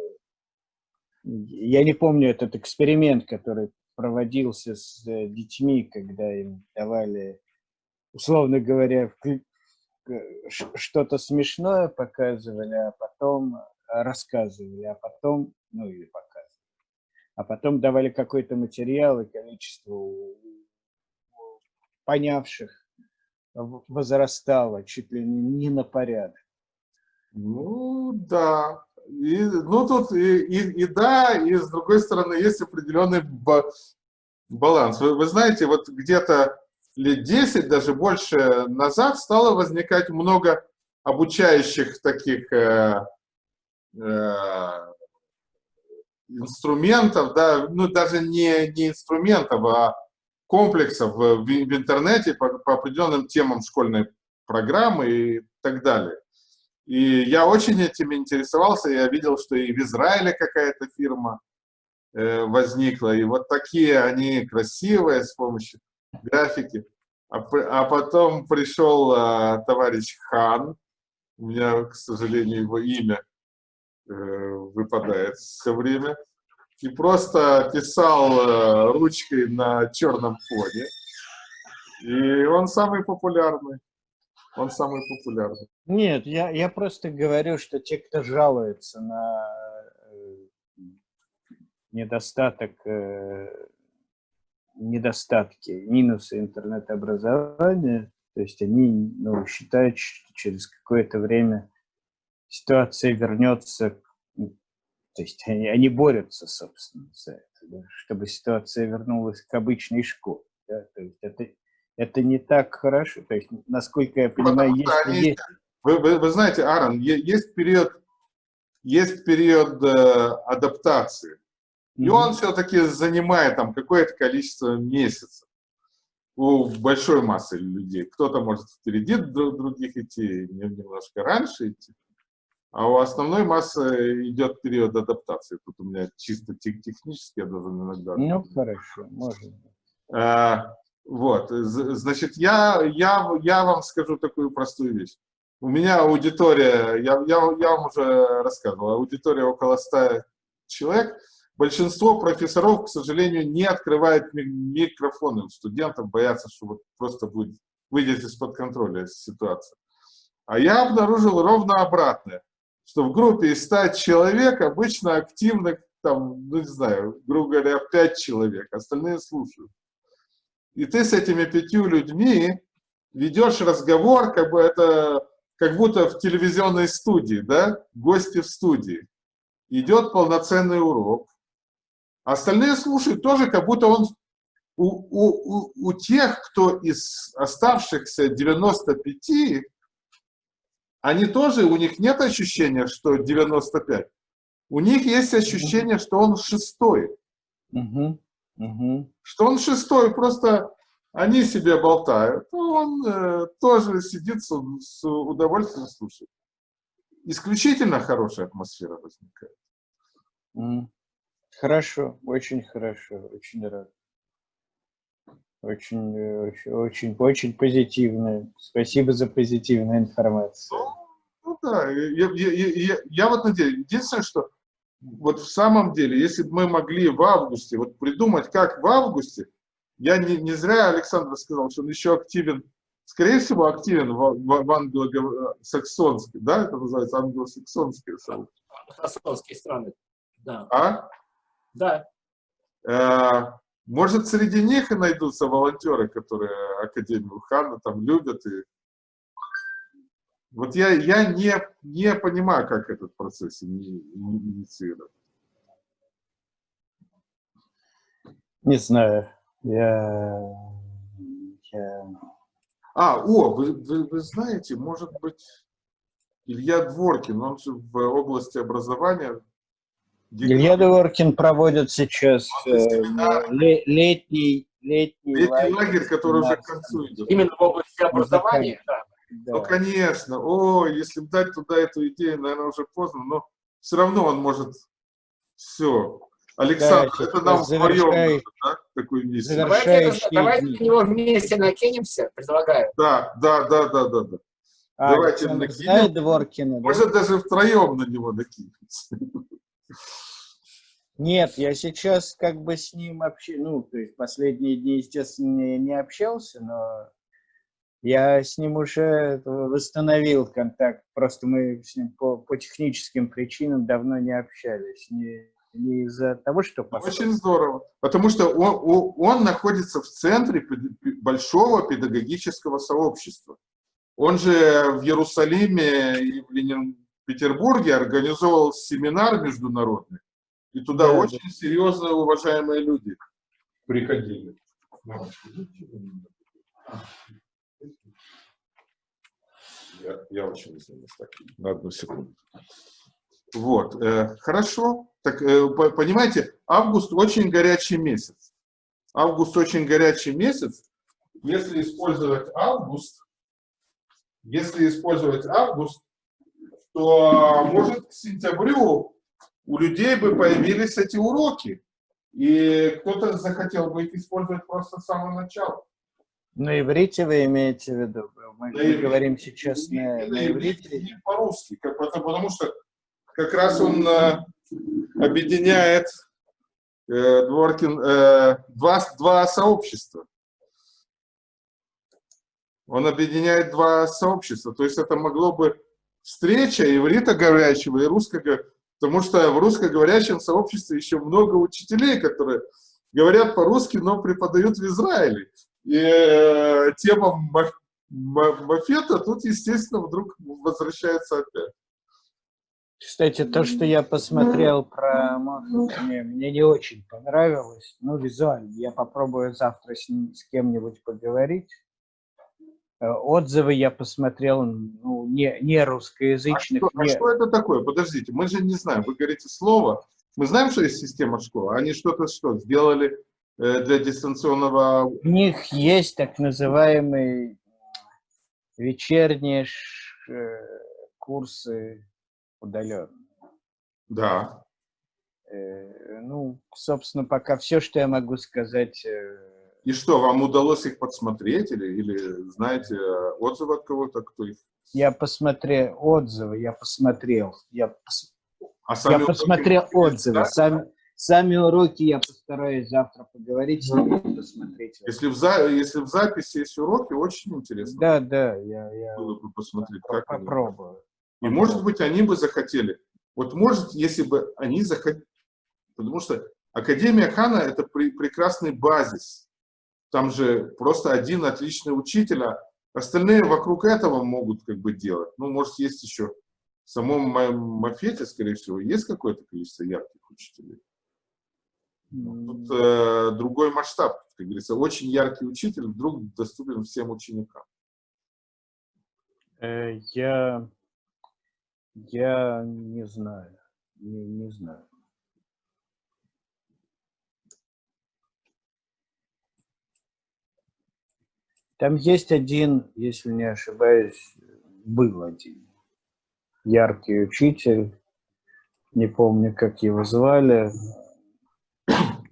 Я не помню этот эксперимент, который проводился с э, детьми, когда им давали, условно говоря, что-то смешное показывали, а потом рассказывали, а потом, ну или показывали, а потом давали какой-то материал и количество понявших возрастало чуть ли не на порядок. Ну, да. И, ну, тут и, и, и да, и с другой стороны есть определенный баланс. Вы, вы знаете, вот где-то лет 10, даже больше назад стало возникать много обучающих таких э, э, инструментов, да, ну даже не, не инструментов, а комплексов в, в интернете по, по определенным темам школьной программы и так далее. И я очень этим интересовался, я видел, что и в Израиле какая-то фирма э, возникла, и вот такие они красивые с помощью графики. А, а потом пришел э, товарищ Хан, у меня, к сожалению, его имя э, выпадает все время, и просто писал э, ручкой на черном фоне. И он самый популярный. Он самый популярный. Нет, я, я просто говорю, что те, кто жалуется на э, недостаток, э, недостатки, минусы интернет-образования, то есть они ну, считают, что через какое-то время ситуация вернется, то есть они, они борются, собственно, за это, да, чтобы ситуация вернулась к обычной школе. Да, то есть это это не так хорошо. То есть, насколько я понимаю, есть, они, есть... Вы, вы, вы знаете, Аарон, есть период, есть период э, адаптации. И он все-таки занимает там какое-то количество месяцев у большой массы людей. Кто-то может впереди других идти, немножко раньше идти. А у основной массы идет период адаптации. Тут у меня чисто технически я должен иногда... Ну, хорошо, можно. А, вот, значит, я, я, я вам скажу такую простую вещь. У меня аудитория, я, я, я вам уже рассказывал, аудитория около 100 человек. Большинство профессоров, к сожалению, не открывает микрофоны. Студентам боятся, что вот просто будет, выйдет из-под контроля ситуация. А я обнаружил ровно обратное, что в группе из 100 человек обычно активных, там, ну не знаю, грубо говоря, 5 человек, остальные слушают. И ты с этими пятью людьми ведешь разговор, как бы это, как будто в телевизионной студии, да, гости в студии. Идет полноценный урок. Остальные слушают тоже, как будто он у, у, у, у тех, кто из оставшихся 95, они тоже, у них нет ощущения, что 95. У них есть ощущение, что он шестой. Угу. Угу. Что он шестой, просто они себе болтают, а он э, тоже сидит с, с удовольствием слушает. Исключительно хорошая атмосфера возникает. Хорошо, очень хорошо, очень рад. Очень, очень, очень, очень позитивная. Спасибо за позитивную информацию. Ну, ну да, я, я, я, я вот надеюсь, единственное, что вот в самом деле, если бы мы могли в августе, вот придумать, как в августе, я не, не зря Александр сказал, что он еще активен, скорее всего, активен в, в, в англосаксонской, да, это называется англосаксонские сообщества. Англосаксонские страны, да. А? Да. Э, может, среди них и найдутся волонтеры, которые Академию Хана там любят и вот я, я не, не понимаю, как этот процесс инициировать. Не знаю. Я... я... А, о, вы, вы, вы знаете, может быть, Илья Дворкин, он же в области образования. Илья Дворкин проводит сейчас э, летний, летний, летний лагерь, лагерь который уже к концу идет. Именно в области образования, да. Ну, конечно. О, если дать туда эту идею, наверное, уже поздно, но все равно он может... Все. Александр, да, это нам вдвоем да, такую миссию. Давайте, давайте на него вместе накинемся, предлагаю. Да, да, да, да, да. да. А, Давайте накинем. Дворкина? да? Может, даже втроем на него накинемся. Нет, я сейчас как бы с ним вообще, ну, то есть последние дни, естественно, не, не общался, но я с ним уже восстановил контакт. Просто мы с ним по, по техническим причинам давно не общались. Не, не из-за того, что... пос- Очень здорово. Потому что он, он- находится в центре большого педагогического сообщества. Он же в Иерусалиме и в Ленин- Петербурге организовал семинар международный. И туда Да, очень серьезные, уважаемые люди приходили. Я, я очень извиняюсь. Так, на одну секунду. Вот, э, хорошо. Так, э, по- понимаете, август очень горячий месяц. Август очень горячий месяц. Если использовать август, если использовать август, то, может, к сентябрю у людей бы появились эти уроки. И кто-то захотел бы их использовать просто с самого начала. На иврите вы имеете в виду? Мы На иврите. говорим сейчас на, И на иврите. и по-русски, потому, потому что как раз он э, объединяет э, Дворкин, э, два, два сообщества. Он объединяет два сообщества. То есть это могло бы встреча ивритоговорящего и русского, потому что в русскоговорящем сообществе еще много учителей, которые говорят по-русски, но преподают в Израиле. И э, тема ма- ма- мафета тут, естественно, вдруг возвращается опять. Кстати, то, что я посмотрел про Моффат, мне, мне не очень понравилось. Ну, визуально. Я попробую завтра с, ним, с кем-нибудь поговорить. Э, Отзывы я посмотрел ну, не, не А русскоязычных. что, а не- что это такое? Подождите, мы же не знаем. Вы говорите слово. Мы знаем, что есть система школы. Они что-то что сделали э, для дистанционного... У них есть так называемые вечерние э, курсы удаленно. Да. Ну, собственно, пока все, что я могу сказать. И что, вам удалось их подсмотреть? Или, или знаете отзывы от кого-то, кто их... Я посмотрел отзывы, я посмотрел. Я, пос- А я посмотрел отзывы. да? Сами, сами уроки я постараюсь завтра поговорить с ними посмотреть. Если в, за... Если в записи есть уроки, очень интересно Да, да, я, я было бы посмотреть, как они. попробую. И, может быть, они бы захотели. Вот может, если бы они захотели... Потому что Академия Хана – это пре- прекрасный базис. Там же просто один отличный учитель, а остальные вокруг этого могут как бы делать. Ну, может, есть еще в самом ма- Мафете, скорее всего, есть какое-то количество ярких учителей. Тут э, другой масштаб, как говорится. Очень яркий учитель вдруг доступен всем ученикам. Э, Я, я не знаю, не, не знаю. Там есть один, если не ошибаюсь, был один яркий учитель, не помню, как его звали.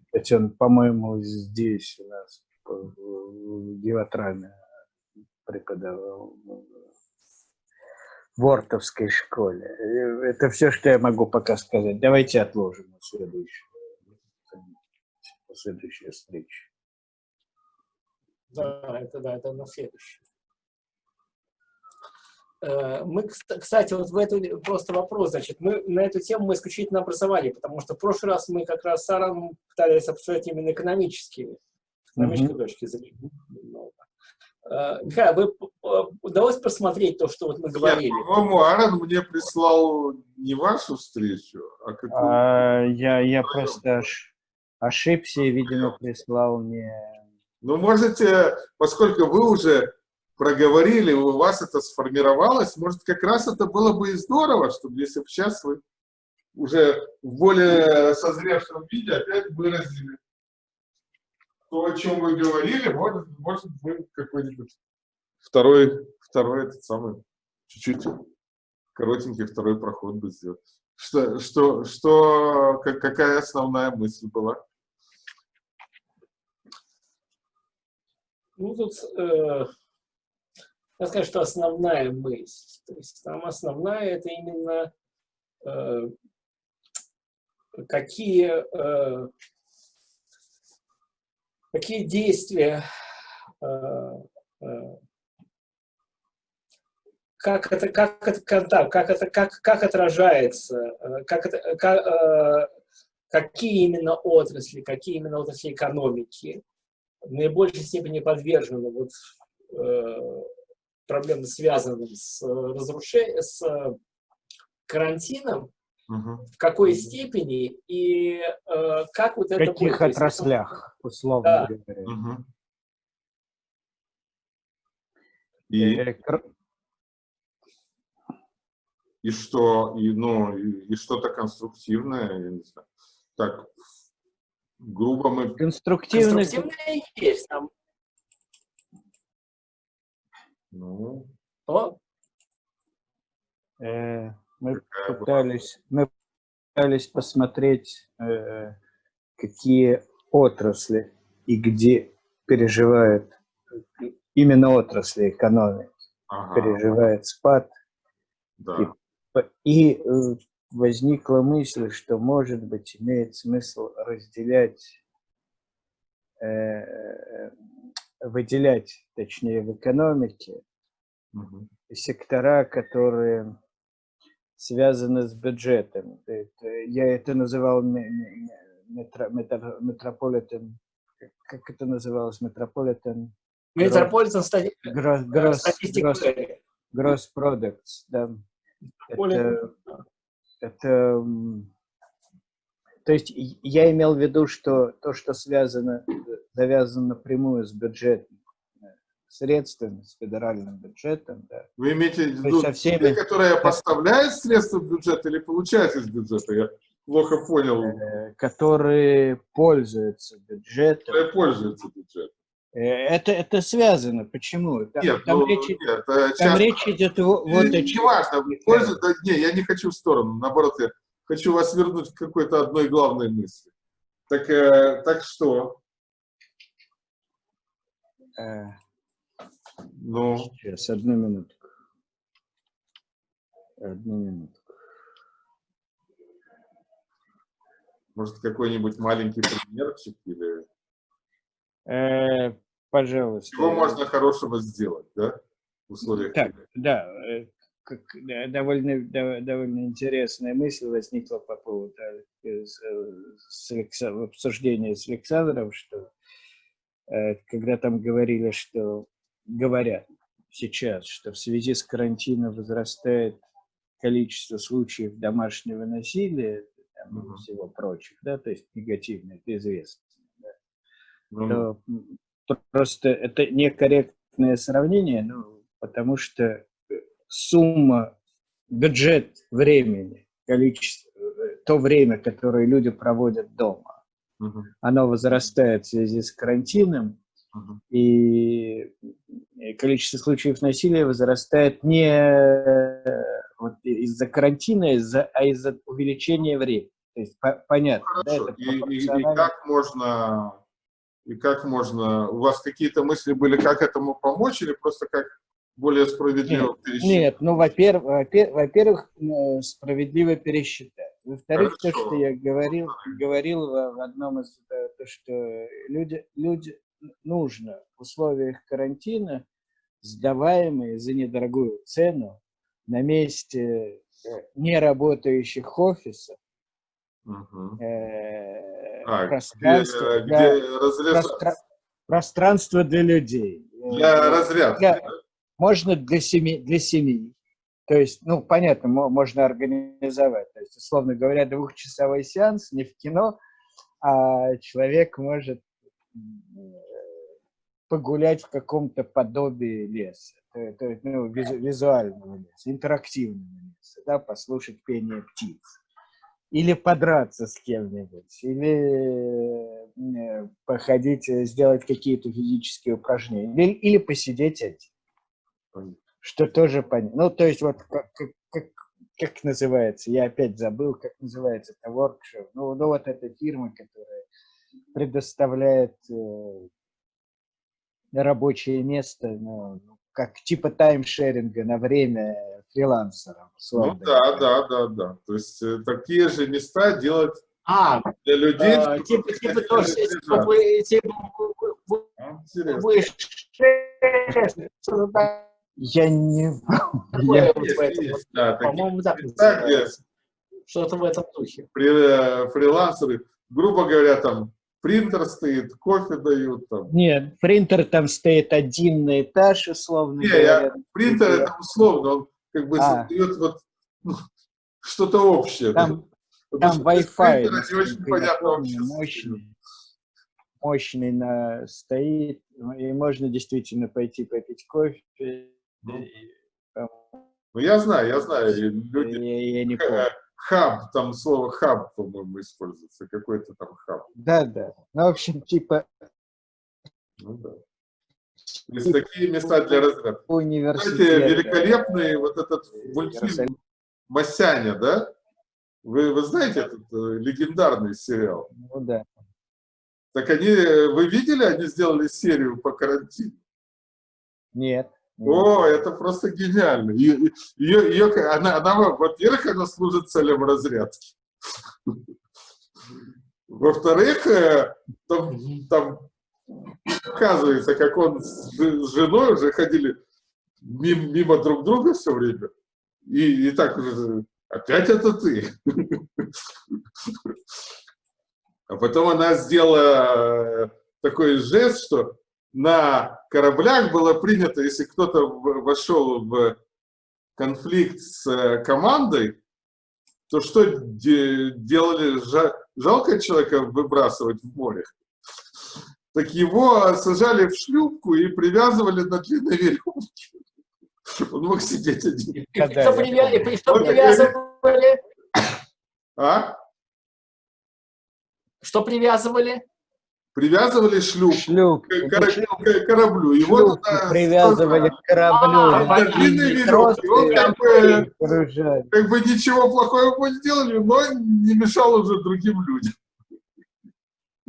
Кстати, он, по-моему, здесь у нас в Геотраме преподавал в Ортовской школе. Это все, что я могу пока сказать. Давайте отложим на следующую, на следующую встречу. Да, это да, это на следующее. Э, Мы, кста- кстати, вот в эту просто вопрос, значит, мы на эту тему мы исключительно образование, потому что в прошлый раз мы как раз с Саром пытались обсуждать именно экономические, с экономической точки зрения. Э, Михаил, вы п- удалось посмотреть то, что вот мы говорили? По-моему, Аарон мне прислал не вашу встречу, а какую А, я, я просто ош- ошибся и, видимо, прислал мне... Ну, можете, поскольку вы уже проговорили, у вас это сформировалось, может, как раз это было бы и здорово, чтобы если бы сейчас вы уже в более созревшем виде опять выразили то, о чем вы говорили, может, может мы какой-нибудь второй, второй этот самый, чуть-чуть коротенький второй проход бы сделать. Что, что, что, как- какая основная мысль была? Ну, тут э, я скажу, что основная мысль. То есть там основная это именно э, какие, э, какие действия, э, э, как это, как это контакт, как это, как, как отражается, э, как это, как, э, какие именно отрасли, какие именно отрасли экономики в наибольшей степени подвержены вот, э, проблемам, связанным с, разрушением, с карантином, угу. в какой степени и э, как вот в это... В каких будет, отраслях, условно да. говоря. Угу. И, э, и что, и, ну, и, и что-то конструктивное, я не знаю. Так, грубо мы... Конструктивное, конструктивное есть там. Ну... О? Э, мы пытались, мы пытались посмотреть, э, какие отрасли и где переживает именно отрасли экономики ага. переживает спад. Да. И, и э, возникла мысль, что, может быть, имеет смысл разделять, э, выделять, точнее, в экономике угу. сектора, которые связаны с бюджетом. Я это называл метро, метро, метрополитен, как это называлось, метрополитен? Метрополитен гросс, гросс, продуктс, да. Это, это, то есть я имел в виду, что то, что связано, завязано напрямую с бюджетом, средствами, с федеральным бюджетом. Да. Вы имеете в виду со всеми... те, которые поставляют средства в бюджет или получают из бюджета? Я плохо понял. Э, которые пользуются бюджетом. Которые пользуются бюджетом. Э, это, это связано. Почему? Там, нет, там, ну, речь, нет, там часто... речь идет вот о чем. Не важно, пользу, да, не, я не хочу в сторону, наоборот, я хочу вас вернуть к какой-то одной главной мысли. Так, э, так что? Э, ну. Сейчас, одну минутку. Одну минутку. Может, какой-нибудь маленький примерчик или... Э, пожалуйста. Чего можно хорошего сделать, да? В условиях... Так, да, э, как, довольно, довольно интересная мысль возникла по поводу э, с, с, обсуждения с Александром, что э, когда там говорили, что говорят сейчас, что в связи с карантином возрастает количество случаев домашнего насилия там, и всего прочих, да, то есть негативно, это известно. Угу. просто это некорректное сравнение, ну, потому что сумма, бюджет времени, количество, то время, которое люди проводят дома, угу. оно возрастает в связи с карантином, и количество случаев насилия возрастает не вот из-за карантина, из а из-за увеличения времени. То есть по понятно. Хорошо. Да, и, и, и как можно, и как можно, у вас какие-то мысли были, как этому помочь, или просто как более справедливо нет, пересчитать? Нет, ну, во-первых, во-первых, э, справедливо пересчитать. Во-вторых, то, что я говорил, говорил в одном из, э, то, что люди, люди, нужно в условиях карантина, сдаваемые за недорогую цену на месте э, неработающих офисов, угу. э, а, пространство, где, для, где простра, пространство для людей. Для разрядки. Для, можно для семьи, для семьи. То есть, ну, понятно, можно организовать. То есть, условно говоря, двухчасовой сеанс не в кино, а человек может погулять в каком-то подобии леса, то, то, ну, визу, визуального леса, интерактивного леса, да, послушать пение птиц. Или подраться с кем-нибудь, или э, походить, э, сделать какие-то физические упражнения, или, или посидеть один. Что тоже понятно. Ну, то есть, вот как, как, как называется, я опять забыл, как называется это workshop. Ну, ну вот эта фирма, которая предоставляет э, рабочее место, ну, как типа таймшеринга на время фрилансеров. Ну да, да, да, да. То есть э, такие же места делать а, для людей. А, типа, типа тоже, типа, типа, я не... По-моему, так. Что-то в этом духе. Э, фрилансеры, грубо говоря, там принтер стоит, кофе дают там. Нет, принтер там стоит один на этаж, условно Не, Я, принтер это условно, он как бы а. создает вот ну, что-то общее. Там, там Wi-Fi. Не очень понятно мощный, мощный на, стоит, и можно действительно пойти попить кофе. Ну, и, ну я знаю, я знаю. Люди, я, я не помню хаб, там слово хаб, по-моему, используется, какой-то там хаб. Да, да. Ну, в общем, типа... Ну, да. То есть такие места для разряда. Кстати, великолепный вот этот мультфильм «Масяня», да? Вы, вы знаете этот э, легендарный сериал? Ну, да. Так они, вы видели, они сделали серию по карантину? Нет. О, это просто гениально. Ее, ее, она, она, во-первых, она служит целям разрядки. Во-вторых, э, там, там оказывается, как он с, женой уже ходили мимо, мимо друг друга все время. И, и так уже, опять это ты. А потом она сделала э, такой жест, что на кораблях было принято, если кто-то вошел в конфликт с э, командой, то что делали? Жалко человека выбрасывать в море. Так его сажали в шлюпку и привязывали на длинной веревке. Он мог сидеть один. И что, привязывали? А? Что привязывали? привязывали шлюп, шлюп. К, к, кораблю. Его шлюп туда привязывали к кораблю. А, на длинной веревке. Он как бы, как бы ничего плохого не сделали, но не мешал уже другим людям.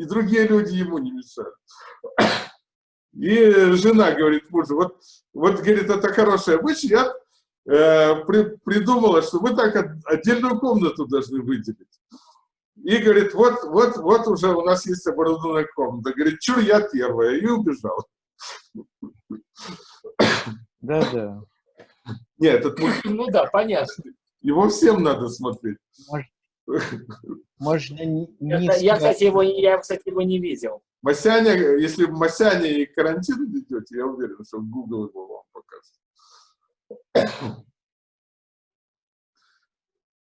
И другие люди ему не мешали. И жена говорит мужу, вот, вот говорит, это хорошая мысль, я э, при, придумала, что мы так отдельную комнату должны выделить. И говорит, вот, вот, вот уже у нас есть оборудованная комната. Говорит, чур, я первая. И убежал. Да-да. Нет, этот мультфильм... Ну да, понятно. Его всем надо смотреть. Можно не Это, я, кстати, его, я, кстати, его не видел. Масяня, если Масяня и карантин идете, я уверен, что Google его вам покажет.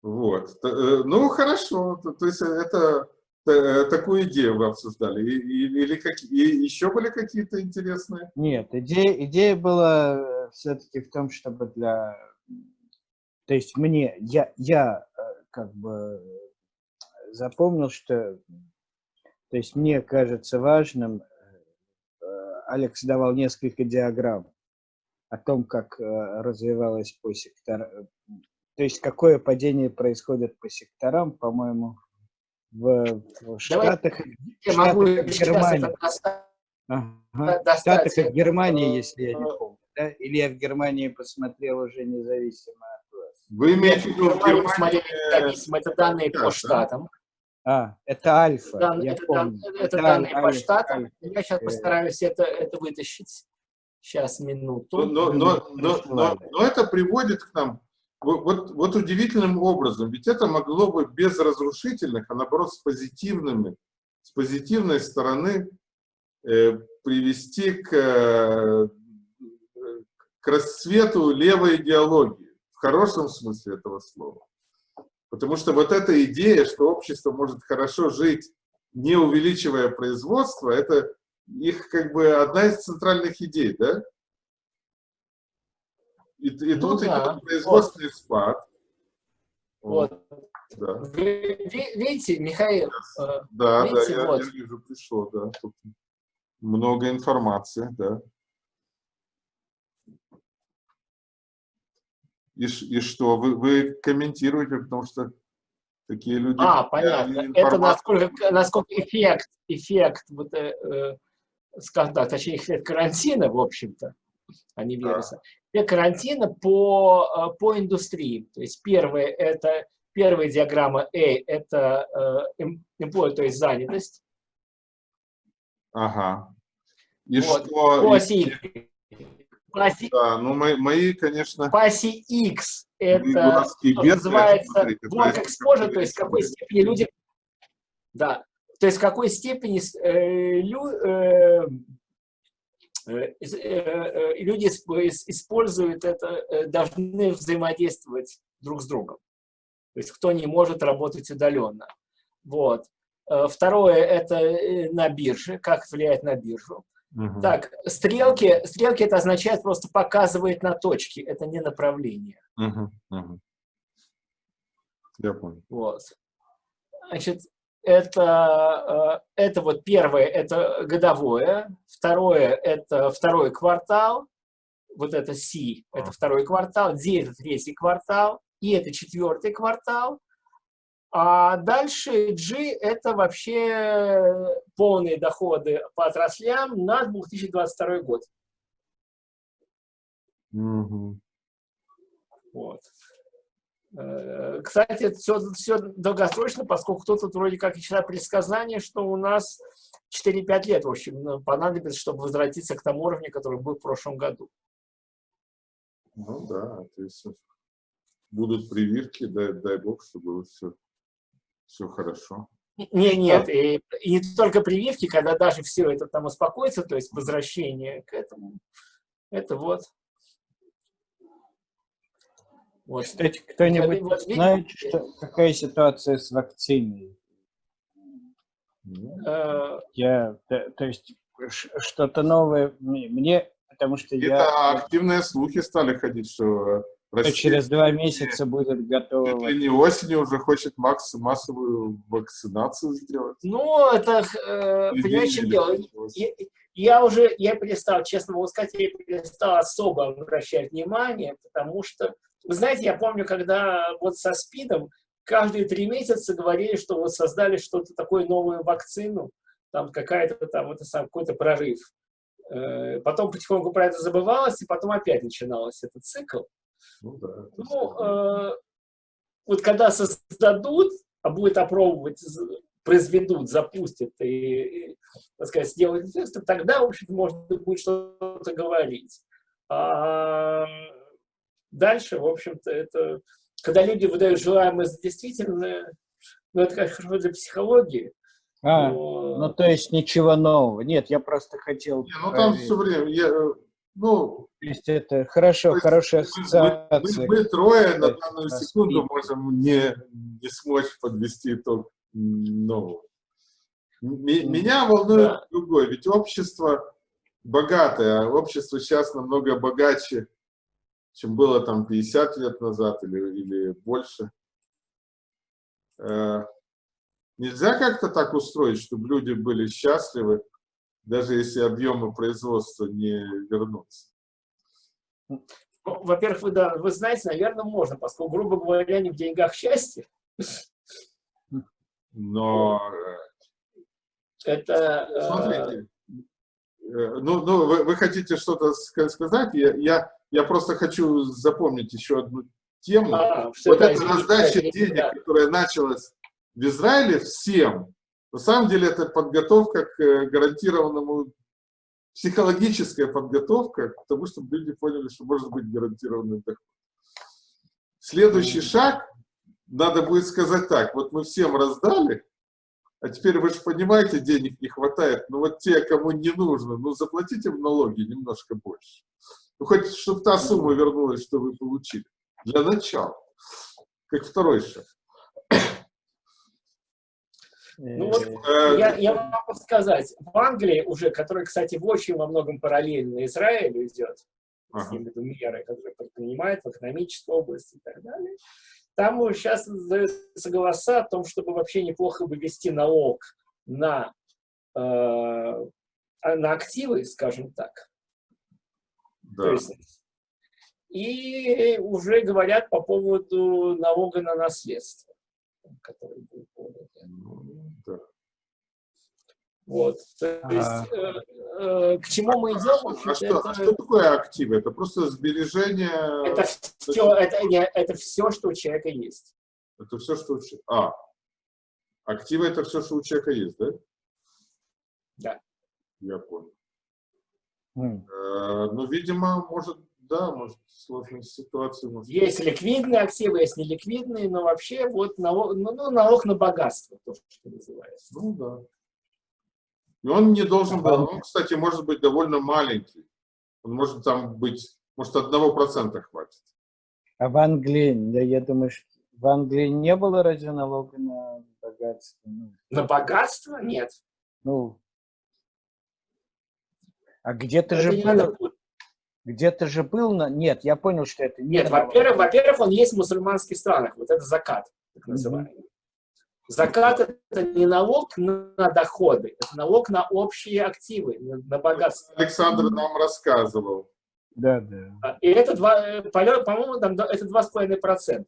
Вот. Э, ну, хорошо. То, есть это э, такую идею вы обсуждали? Или какие, еще были какие-то интересные? Нет, идея, идея была э, все-таки в том, чтобы для... То есть мне, я, я как бы запомнил, что... То есть мне кажется важным, Алекс давал несколько диаграмм о том, как развивалась по сектор, то есть какое падение происходит по секторам, по-моему, в, в Штатах, я Штатах могу Германии. Ага. В Штатах и Германии, если я не помню. Да? Или я в Германии посмотрел уже независимо. Вы имеете в виду в Германии? Это данные по штатам. А, это альфа, Дан, я это, помню. Это, это данные альфа, по штатам. Альфа. Я сейчас постараюсь это, это вытащить. Сейчас, минуту. Но, но, но, но, но это приводит к нам вот, вот удивительным образом, ведь это могло бы без разрушительных, а наоборот с позитивными, с позитивной стороны э, привести к, э, к расцвету левой идеологии, хорошем смысле этого слова. Потому что вот эта идея, что общество может хорошо жить, не увеличивая производство, это их как бы одна из центральных идей, да? И, и ну, тут да. идет производственный вот. спад. Вот. Да. Вы, видите, Михаил? Э, да, видите, да, я, вот. я вижу, пришло, да. Тут много информации, да. И, и что? Вы, вы комментируете, потому что такие люди... А, понятно. Это насколько, насколько эффект, эффект, вот, э, э, скажем так, точнее, эффект карантина, в общем-то, а не вируса. Две карантина по, по индустрии. То есть первое это первая диаграмма A это employee, то есть занятость. Ага. И вот. что? По оси оси, да, ну мои, мои, конечно... Оси X это называется work exposure, то есть в какой степени люди... Да, то есть в какой степени э, лю, э, э, э, люди используют это, должны взаимодействовать друг с другом. То есть кто не может работать удаленно. Вот. Второе – это на бирже, как влияет на биржу. Угу. Так, стрелки, стрелки это означает просто показывает на точки, это не направление. Угу, угу. Я понял. Вот. Значит, это, э, это вот первое, это годовое, второе, это второй квартал, вот это C, это второй квартал, D это третий квартал, и это четвертый квартал, а дальше G – это вообще полные доходы по отраслям на 2022 год. Угу. Вот. Э, кстати, это все, все долгосрочно, поскольку кто-то вроде как и читает предсказание, что у нас 4-5 лет, в общем, ну, понадобится, чтобы возвратиться к тому уровню, который был в прошлом году. Ну да, то есть будут прививки, дай, дай бог, чтобы все все хорошо. Не, нет, и, и не только прививки, когда даже все это там успокоится, то есть возвращение к этому, это вот. вот. Кстати, кто-нибудь вот, знает, что, какая ситуация с вакциной? Э, я, то, то есть, что-то новое мне, потому что Это я... активные слухи стали ходить, что Россия, через два месяца будет готова. Если не осенью уже хочет Макс массовую вакцинацию сделать. Ну, это, э, понимаешь, чем дело? Я, я уже, я перестал, честно могу сказать, я перестал особо обращать внимание, потому что, вы знаете, я помню, когда вот со СПИДом каждые три месяца говорили, что вот создали что-то такое, новую вакцину, там какая-то там, это сам какой-то прорыв. Э, потом потихоньку про это забывалось, и потом опять начиналось этот цикл. Ну, да, ну э, вот когда создадут, а будет опробовать, произведут, запустят и, и так сказать, сделают тесты, тогда, в общем можно будет что-то говорить. А дальше, в общем-то, это, когда люди выдают желаемое за действительное, ну, это, конечно, хорошо для психологии. А, но... ну, то есть ничего нового. Нет, я просто хотел... Не, ну, там все время, я, ну, то есть это хорошо, есть, хорошая ассоциация. Мы, мы, мы трое на данную секунду можем не, не смочь подвести итог нового. Меня волнует да. другое, ведь общество богатое, а общество сейчас намного богаче, чем было там 50 лет назад или, или больше. Э, нельзя как-то так устроить, чтобы люди были счастливы, даже если объемы производства не вернутся? Ну, Во-первых, вы, да, вы знаете, наверное, можно, поскольку, грубо говоря, не в деньгах счастье. Но... Э, Это... Э, Смотрите. Э, ну, ну вы, вы хотите что-то сказать? Я, я, я просто хочу запомнить еще одну тему. А, вот эта раздача денег, которая началась в Израиле всем, на самом деле это подготовка к э, гарантированному, психологическая подготовка к тому, чтобы люди поняли, что может быть гарантированный доход. Следующий шаг, надо будет сказать так, вот мы всем раздали, а теперь вы же понимаете, денег не хватает, но вот те, кому не нужно, ну заплатите в налоги немножко больше. Ну хоть, чтобы та сумма вернулась, что вы получили. Для начала. Как второй шаг. Ну, вот, э, я, я могу сказать, в Англии уже, который, кстати, в очень во многом параллельно Израилю идет, ага. с меры, которые предпринимает в экономической области и так далее, там сейчас задаются голоса о том, чтобы вообще неплохо бы вести налог на, э, на активы, скажем так. Да. То есть, и уже говорят по поводу налога на наследство который будет ну, да. Вот. То есть, а... э, э, к чему мы идем? А, что, это... а что такое активы? Это просто сбережение? Это все, это, это все, что у человека есть. Это все, что у человека... А, активы это все, что у человека есть, да? Да. Я понял. Mm. Э, ну, видимо, может, да, может, сложная ситуация. Может... Есть ликвидные активы, есть неликвидные, но вообще вот налог, ну, ну, налог на богатство, то, что называется. Ну, да. И он не должен был, он, кстати, может быть довольно маленький. Он может там быть, может, одного процента хватит. А в Англии, да, я думаю, что в Англии не было разве налога на богатство? Ну, на богатство? Нет. Ну, а где-то же был, где-то же был, на... нет, я понял, что это не Нет, во-первых, во-первых, он есть в мусульманских странах, вот это закат, так называемый. Mm -hmm. Закат – это не налог на доходы, это налог на общие активы, на богатство. Александр нам рассказывал. Да, да. А, и это, по-моему, там это 2,5%.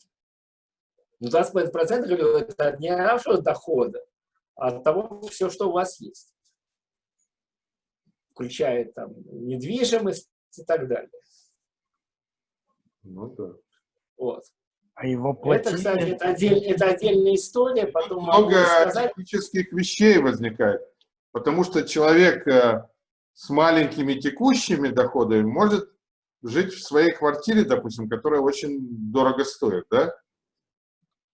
Ну, 2,5% это не нашего дохода, а от того, все, что у вас есть. Включая там недвижимость и так далее. Ну да. Вот. А его платили... Это, кстати, это, отдель, это отдельная история. Потом Много сказать... технических вещей возникает. Потому что человек э, с маленькими текущими доходами может жить в своей квартире, допустим, которая очень дорого стоит, да?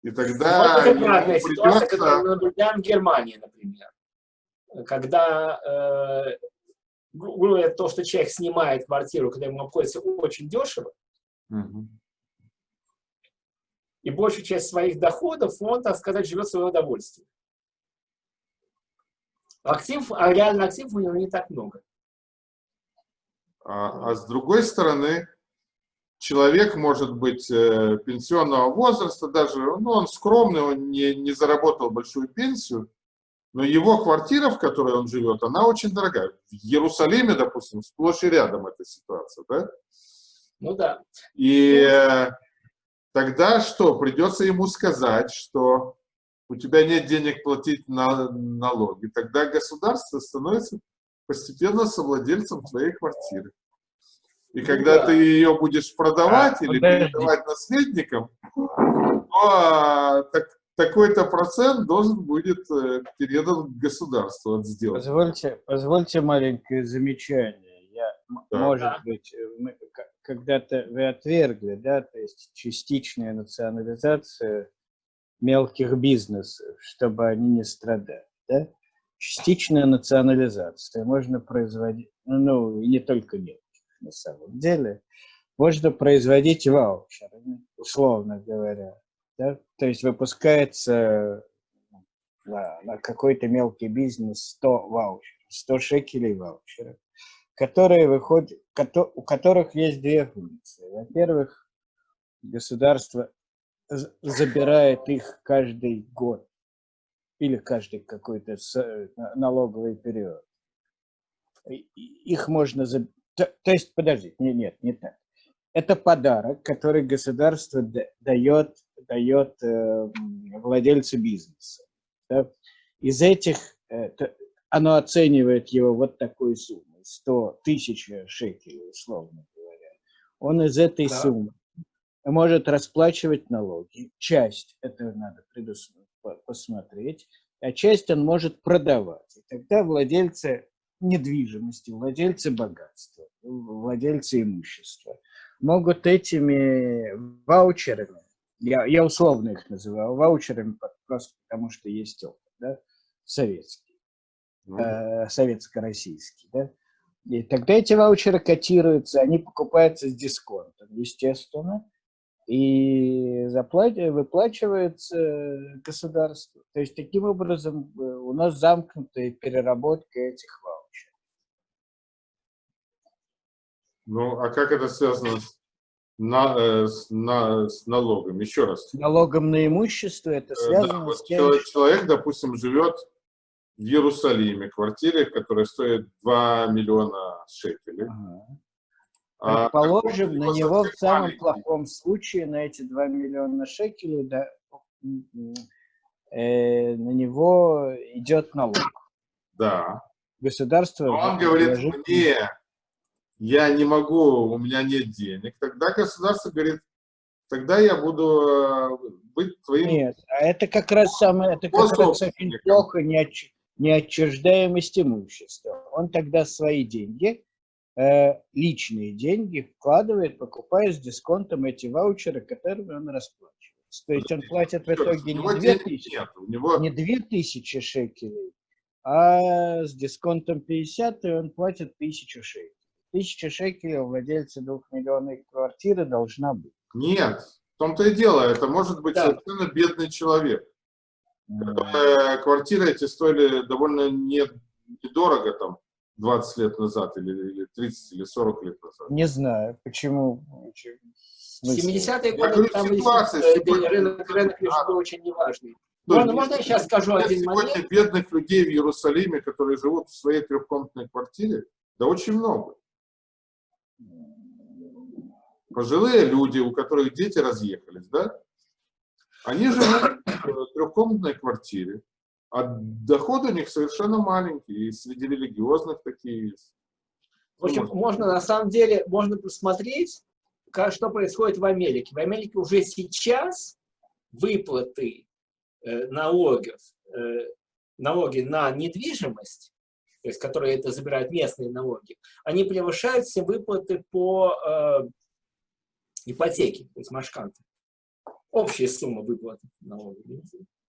И тогда... Вот это правильная придется... ситуация, которую мы наблюдаем в Германии, например. Когда э, то, что человек снимает квартиру, когда ему обходится очень дешево, угу и большую часть своих доходов он, так сказать, живет в свое удовольствие. Актив, а реально активов у него не так много. А, а с другой стороны, человек может быть э, пенсионного возраста, даже ну, он скромный, он не, не заработал большую пенсию, но его квартира, в которой он живет, она очень дорогая. В Иерусалиме, допустим, сплошь и рядом эта ситуация, да? Ну да. И тогда что? Придется ему сказать, что у тебя нет денег платить на налоги. Тогда государство становится постепенно совладельцем твоей квартиры. И ну когда да. ты ее будешь продавать а, или подожди. передавать наследникам, то а, так, такой-то процент должен будет э, передан государству от сделки. Позвольте, позвольте маленькое замечание. Я, да. Может быть, мы, когда-то вы отвергли, да, то есть частичная национализация мелких бизнесов, чтобы они не страдали, да? Частичная национализация можно производить, ну, и не только мелких, на самом деле, можно производить ваучеры, условно говоря, да? То есть выпускается на, на какой-то мелкий бизнес 100 ваучеров, 100 шекелей ваучеров которые выходят, у которых есть две функции. Во-первых, государство забирает их каждый год или каждый какой-то налоговый период. Их можно... То, то есть, подождите, нет, нет, не так. Это подарок, который государство дает, дает э, владельцу бизнеса. Да? Из этих, э, оно оценивает его вот такую сумму 100 тысяч шекелей, условно говоря, он из этой да. суммы может расплачивать налоги. Часть, это надо посмотреть, а часть он может продавать. И тогда владельцы недвижимости, владельцы богатства, владельцы имущества могут этими ваучерами, я, я условно их называю ваучерами, просто потому что есть опыт, да, советский, ну. э, советско-российский, да, и тогда эти ваучеры котируются, они покупаются с дисконтом, естественно, и заплат... выплачивается государство. То есть таким образом э, у нас замкнутая переработка этих ваучеров. Ну, а как это связано с, на, э, с, на, с налогом? Еще раз. С налогом на имущество это э, связано да, с тем, Человек, допустим, живет в Иерусалиме, квартире, которая стоит 2 миллиона шекелей. Ага. А, Предположим, на него в самом маленький. плохом случае, на эти 2 миллиона шекелей, да, э, на него идет налог. Да. Государство... Но он говорит, мне, я не могу, у меня нет денег. Тогда государство говорит, тогда я буду э, быть твоим... Нет, а это как раз самое, это как раз очень плохо не, отч, неотчуждаемость имущества. Он тогда свои деньги, э, личные деньги вкладывает, покупая с дисконтом эти ваучеры, которыми он расплачивается. То есть он платит в итоге не 2000, него... не 2000 шекелей, а с дисконтом 50 и он платит 1000 шекелей. 1000 шекелей у владельца двухмиллионной квартиры должна быть. Нет, в том-то и дело, это может быть да. совершенно бедный человек. Mm. Квартиры эти стоили довольно недорого, там, 20 лет назад, или, или 30, или 40 лет назад. Не знаю, почему. 70-е годы там ситуация, сегодня... рынок, рынок а. очень неважный. Ну, можно, можно я сейчас скажу один сегодня момент? бедных людей в Иерусалиме, которые живут в своей трехкомнатной квартире, да очень много пожилые люди, у которых дети разъехались, да, они живут в трехкомнатной квартире, а доходы у них совершенно маленькие, и среди религиозных такие есть. В общем, можно, можно на самом деле, можно посмотреть, как, что происходит в Америке. В Америке уже сейчас выплаты э, налогов, э, налоги на недвижимость, то есть которые это забирают местные налоги, они превышают все выплаты по э, ипотеки, то есть машканты. Общая сумма выплаты налога.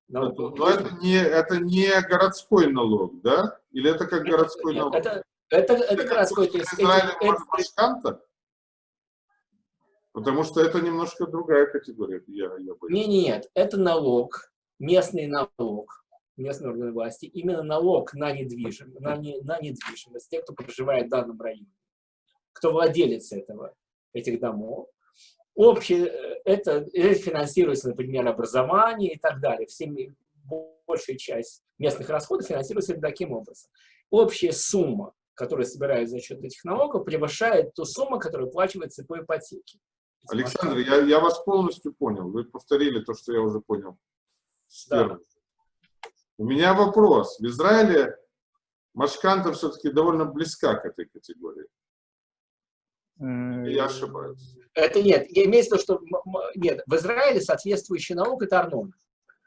Но, но это, не, это не городской налог, да? Или это как городской Нет, налог? Это, это, это, это городской. То есть Израиле это, машканта? Потому что это немножко другая категория. Я, я не, нет, это налог, местный налог местной органы власти, именно налог на недвижимость, на, не, на недвижимость, те, кто проживает в данном районе, кто владелец этого, этих домов, Общее, э, это, это финансируется, например, образование и так далее. Все, большая часть местных расходов финансируется таким образом. Общая сумма, которая собирается за счет этих налогов, превышает ту сумму, которая оплачивается по ипотеке. Александр, я, я вас полностью понял. Вы повторили то, что я уже понял. Да. У меня вопрос. В Израиле Машканта все-таки довольно близка к этой категории. Я ошибаюсь. Это нет. Я имею в виду, что нет, в Израиле соответствующий налог это арнон.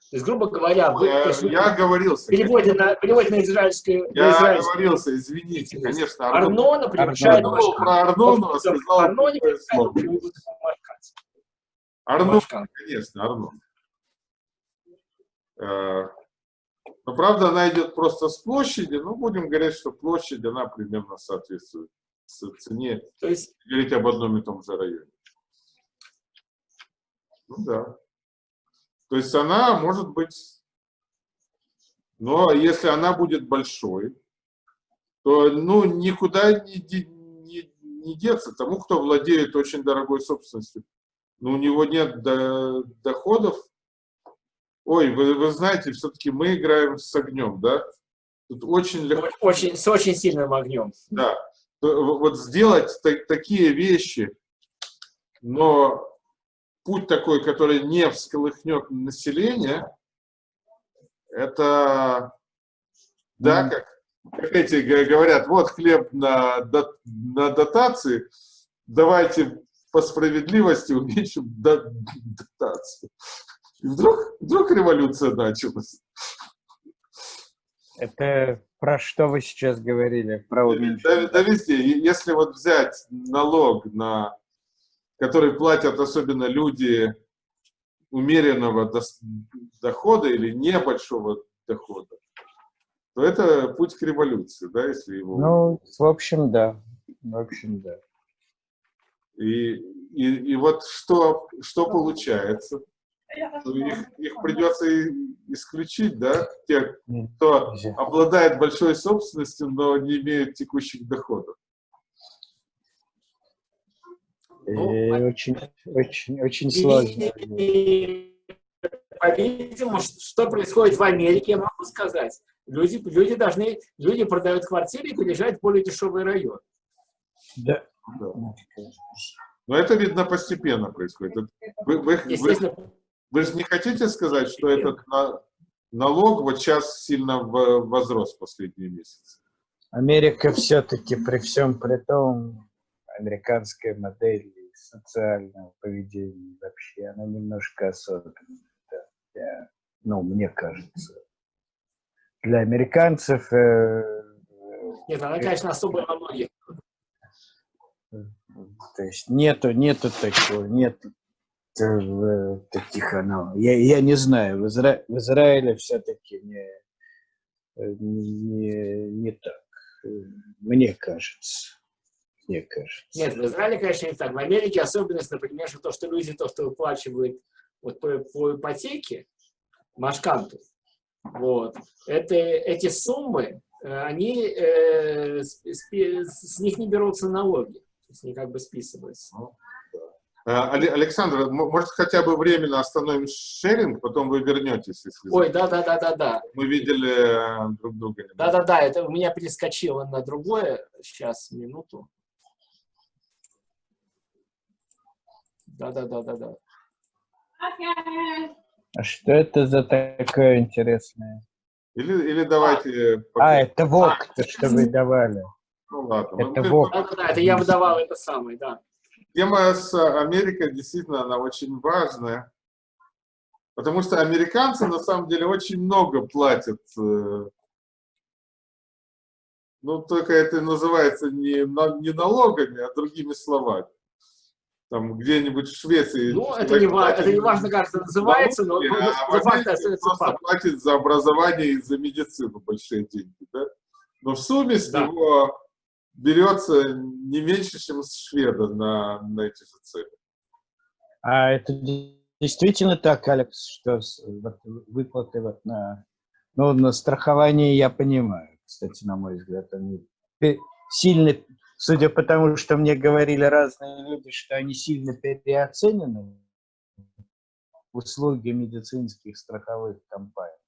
То есть, грубо говоря, вы, я, есть, я оговорился. Переводе на, переводе на израильскую... Я на израильскую. оговорился, извините, конечно. Арнон. Арнона превышает Арнон. Про Арнона сказал Арноне Арнон, конечно, Арнон. Но, правда, она идет просто с площади, но будем говорить, что площадь, она примерно соответствует цене, То есть... говорить об одном и том же районе. Ну да. То есть она может быть, но если она будет большой, то ну, никуда не, не, не деться тому, кто владеет очень дорогой собственностью. Но у него нет до, доходов. Ой, вы, вы знаете, все-таки мы играем с огнем, да? Тут очень легко. Очень, с очень сильным огнем. Да. Вот сделать такие вещи, но путь такой, который не всколыхнет население, это, да, как, как эти говорят, вот хлеб на, на дотации, давайте по справедливости уменьшим дотацию. И вдруг, вдруг революция началась. Это про что вы сейчас говорили? Про уменьшение? Да, да везде. Если вот взять налог на который платят особенно люди умеренного дохода или небольшого дохода, то это путь к революции, да, если его... Ну, в общем, да. В общем, да. И, и, и вот что, что получается? Их, их придется исключить, да, тех, кто обладает большой собственностью, но не имеет текущих доходов. Ну, очень, очень, очень сложно. По-видимому, что происходит в Америке, я могу сказать. Люди, люди должны, люди продают квартиры и переезжают в более дешевый район. Да. да. Но это, видно, постепенно происходит. Вы, вы, вы, вы же не хотите сказать, что этот, налог вот сейчас сильно возрос в последние месяцы. Америка все-таки при всем при том, американская модель социального поведения вообще, она немножко особенная. Да, для, ну, мне кажется. Для американцев... Э, Нет, она, конечно, особая во многих. То есть нету, нету такого, нет таких оно. Я, я не знаю, в, Изра... в Израиле все-таки не, не, не так, мне кажется. Мне кажется. Нет, в Израиле, конечно, не так. В Америке особенность, например, что то, что люди, то, что выплачивают вот по, по ипотеке, машканту, вот, это, эти суммы, э, они, э, с, с, с них не берутся налоги, то есть они как бы списываются. Ну, Э, Александр, может, хотя бы временно остановим шеринг, потом вы вернетесь, если... Ой, да-да-да-да-да. Мы видели э, друг друга. Да-да-да, это у меня перескочило на другое. Сейчас, минуту. Да-да-да-да-да. А что это за такое интересное? Или, или давайте... А, а это ВОК, то, что вы давали. Ну ладно. Это ВОК. Да-да-да, это я выдавал это самое, да тема с Америкой действительно она очень важная, потому что американцы на самом деле очень много платят. Э, ну, только это называется не, не налогами, а другими словами. Там где-нибудь в Швеции. Ну, это не, платит, это не важно, как это называется, но а факт остается факт. платит за образование и за медицину большие деньги. Да? Но в сумме с да. него берется не меньше, чем с шведа на, на эти же цели. А это действительно так, Алекс, что выплаты вот на, ну, на страхование я понимаю, кстати, на мой взгляд, они сильно, судя по тому, что мне говорили разные люди, что они сильно переоценены, услуги медицинских страховых компаний.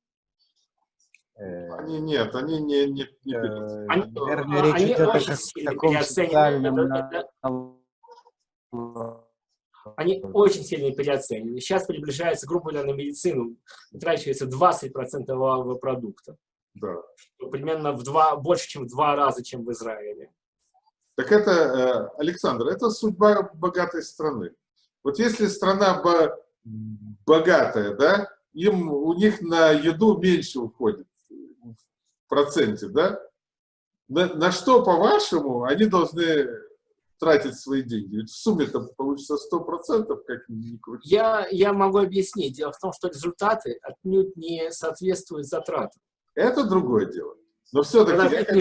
Э, они нет, они не... не, не э, они, наверное, речь они идет о таком социальном... Это, это, они очень сильно переоценены. Сейчас приближается, грубо говоря, на медицину, трачивается 20% валового продукта. Да. Примерно в два, больше, чем в два раза, чем в Израиле. Так это, э, Александр, это судьба богатой страны. Вот если страна богатая, да, им, у них на еду меньше уходит проценте, да? На, на что, по-вашему, они должны тратить свои деньги? Ведь в сумме-то получится 100%, как ни крути. Я, я могу объяснить. Дело в том, что результаты отнюдь не соответствуют затратам. Это другое дело. Но все-таки...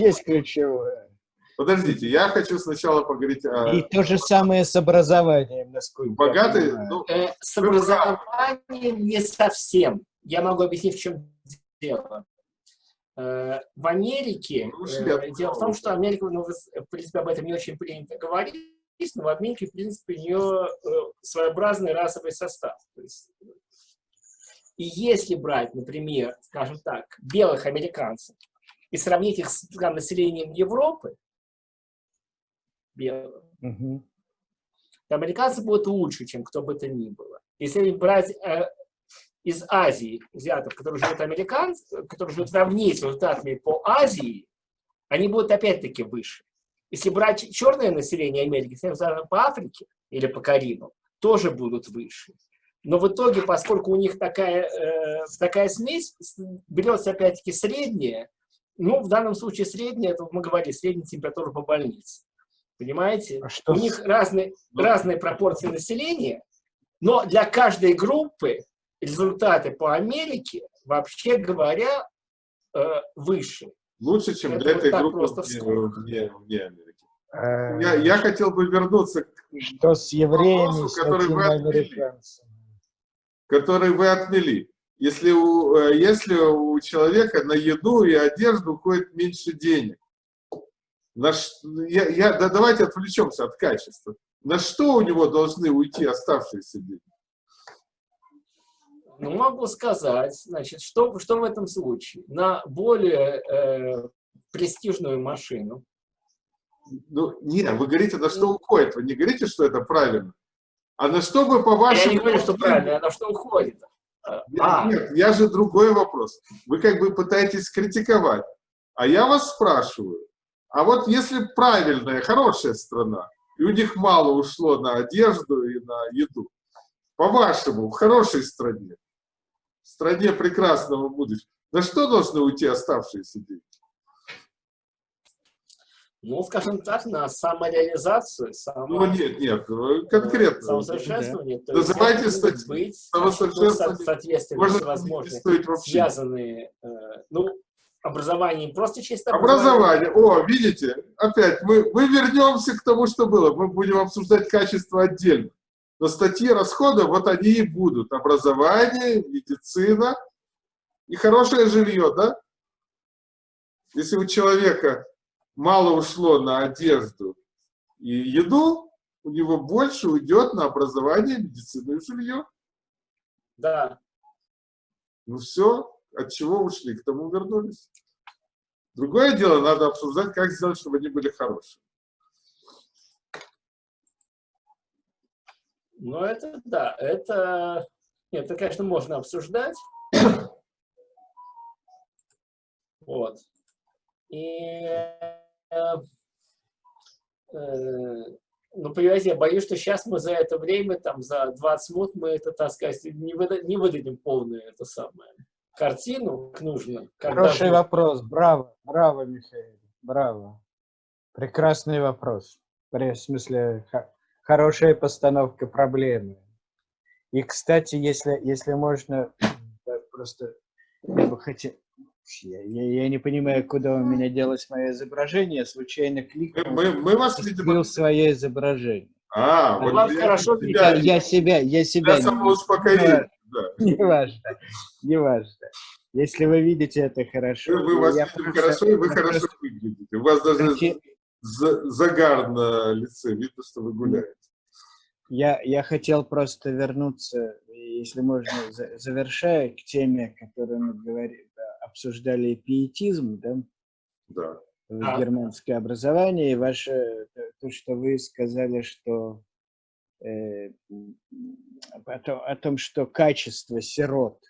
есть ключевое. Подождите, я хочу сначала поговорить о... И то же самое с образованием, насколько Богатый, ну, э, С образованием не совсем. Я могу объяснить, в чем дело. Э, в Америке, ну, э, дело в том, что Америка, ну, в принципе, об этом не очень принято говорить, но в Америке, в принципе, у нее э, своеобразный расовый состав. То есть, и если брать, например, скажем так, белых американцев и сравнить их с там, населением Европы, белых, угу. то американцы будут лучше, чем кто бы то ни было. Если брать из Азии взятых, которые живут американцы, которые живут равнее с результатами по Азии, они будут опять-таки выше. Если брать черное население Америки, по Африке или по Карибам, тоже будут выше. Но в итоге, поскольку у них такая, э, такая смесь, берется опять-таки средняя, ну, в данном случае средняя, это мы говорили, средняя температура по больнице. Понимаете? А что? У них разные, разные пропорции населения, но для каждой группы результаты по Америке, вообще говоря, э, выше. Лучше, чем Это для этой группы вне, вне Америки. Э, я, я хотел бы вернуться к Что с евреями, вопросу, с который вы отмели. Который вы отмели. Если у, э, если у человека на еду и одежду уходит меньше денег, на, я, я, да, давайте отвлечемся от качества. На что у него должны уйти оставшиеся деньги? Ну, могу сказать, значит, что, что в этом случае? На более э, престижную машину. Ну, нет, вы говорите, на что уходит, вы не говорите, что это правильно. А на что бы по вашему... Я не говорю, что правильно, а на что уходит. А. Нет, я же другой вопрос. Вы как бы пытаетесь критиковать. А я вас спрашиваю, а вот если правильная, хорошая страна, и у них мало ушло на одежду и на еду, по-вашему, в хорошей стране, в стране прекрасного будущего, на что должны уйти оставшиеся деньги? Ну, скажем так, на самореализацию, само... Ну, нет, нет, конкретно. Самосовершенствование. Да. Называйте быть самосовершенствование. со- соответственно, Можно всевозможные, не стоит вообще. связанные, э, ну, образование, просто чисто Образование. О, видите, опять мы, мы вернемся к тому, что было. Мы будем обсуждать качество отдельно. Но статьи расходов, вот они и будут. Образование, медицина и хорошее жилье, да? Если у человека мало ушло на одежду и еду, у него больше уйдет на образование, медицину и жилье. Да, Ну все, от чего ушли, к тому вернулись. Другое дело, надо обсуждать, как сделать, чтобы они были хорошие. Но это, да, это, нет, это, конечно, можно обсуждать. Вот. И, э, э, ну, понимаете, я боюсь, что сейчас мы за это время, там, за 20 минут мы это, так сказать, не, выда- не выдадим полную это самое картину, как нужно. Хороший должно. вопрос. Браво, браво, Михаил. Браво. Прекрасный вопрос. В смысле, хорошая постановка проблемы. И, кстати, если, если можно, просто я бы хотел... Я, я- я не понимаю, куда у меня делось мое изображение, случайно кликнул, мы, мы вас, скрыл свое изображение. А, Ну, вот вас я- хорошо тебя-. Я, я себя, я себя... тебя самоуспокоение. Да. Не важно, не важно. Если вы видите это хорошо. Мы, мы вас я видим просто- хорошо, и вы я хорошо просто выглядите. У вас даже за- загар на лице. Видно, что вы гуляете. Я, я хотел просто вернуться, если можно, за- завершая к теме, которую мы говорили, обсуждали пиетизм, да, Да. в Да. германское образование, и ваше, то, то, что вы сказали, что э, о, том, о том, что качество сирот,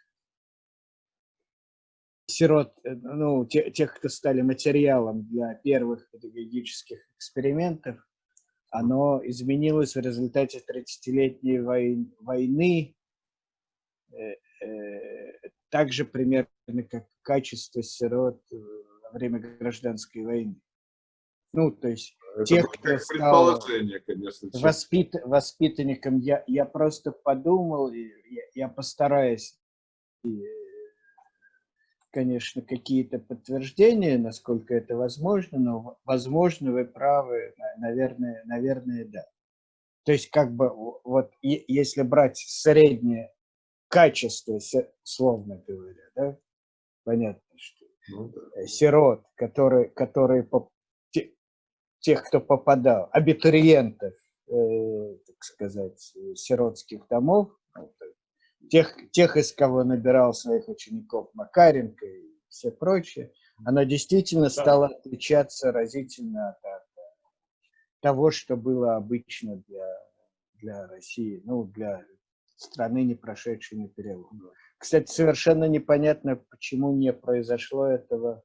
сирот, э, ну, те- тех, кто стали материалом для первых педагогических экспериментов, оно изменилось в результате 30-летней вой- войны, э, э, так же примерно как качество сирот э, во время гражданской войны. Ну, то есть Это Тех, кто стал конечно. воспит, воспитанником я, я просто подумал, я, я постараюсь, конечно, какие-то подтверждения, насколько это возможно, но, возможно, вы правы, на- наверное, наверное, да. То есть, как бы, вот, если брать среднее качество, словно говоря, да, понятно, что Ну, да. э, сирот, которые, которые поп- те- тех, кто попадал, абитуриентов, э, так сказать, э, сиротских домов, ну, то- тех, тех, из кого набирал своих учеников Макаренко и все прочее, оно действительно стало отличаться разительно от, от того, что было обычно для, для России, ну, для страны, не прошедшей на перелом. Кстати, совершенно непонятно, почему не произошло этого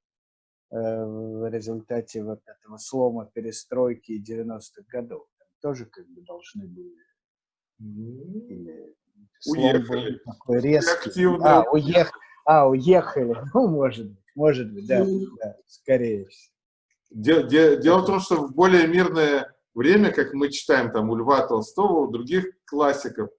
э, в результате вот этого слома перестройки 90-х годов. Там тоже как бы должны были... Или Уехали. такой резкий. Активно. А, уех... а, уехали. Ну, может быть, может быть, да, да скорее всего. Де- де- Дело в том, что в более мирное время, как мы читаем там у Льва Толстого, у других классиков,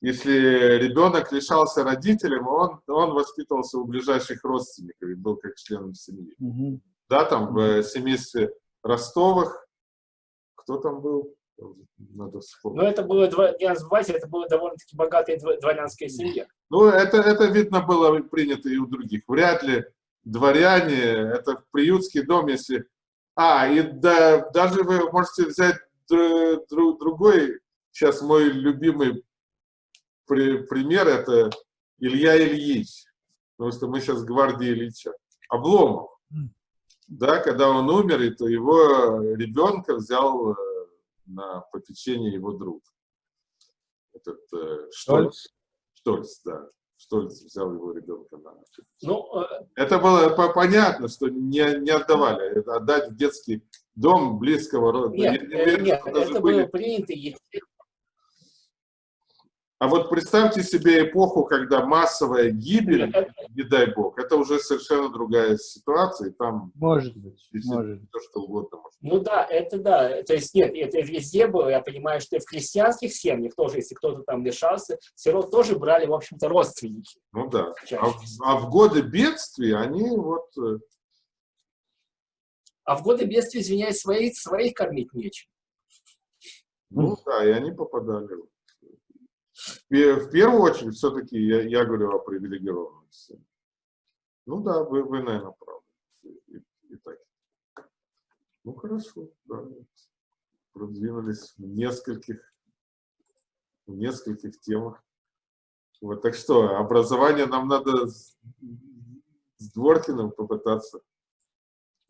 если ребенок лишался родителям, он, он воспитывался у ближайших родственников и был как членом семьи. Мгм. Да, там в э, семействе Ростовых, кто там был? Надо Но вспомнить. это было, не забывайте, это была довольно-таки богатая дво- дворянская семья. Ну, это, это, видно, было принято и у других. Вряд ли дворяне, это приютский дом, если... А, и да, даже вы можете взять дру- дру- другой, сейчас мой любимый при- пример, это Илья Ильич, потому что мы сейчас гвардии Ильича. Обломов. Да, когда он умер, и то его ребенка взял э, на попечение его друг. Этот э, Штольц. Штольц, да. Штольц взял его ребенка на Ну, э, Это было по- понятно, что не, не отдавали. Это отдать в детский дом близкого рода. нет, э, нет, даже это были- было принято, естественно. А вот представьте себе эпоху, когда массовая гибель, не дай бог, это уже совершенно другая ситуация, и там Может быть, может быть. все что угодно может. Ну да, это да. То есть нет, это везде было. Я понимаю, что и в крестьянских семьях тоже, если кто-то там лишался, сирот тоже брали, в общем-то, родственники. Ну да. А, а в годы бедствия они вот... э, А в годы бедствия, извиняюсь, своих, своих кормить нечем. Ну да, и они попадали. В- первую очередь, все-таки я, я говорю о привилегированных семьях. Ну да, вы, вы наверное, правы. И, и так. Ну хорошо, да. Продвинулись в нескольких, в нескольких темах. Вот, так что, образование нам надо с, с Дворкиным попытаться.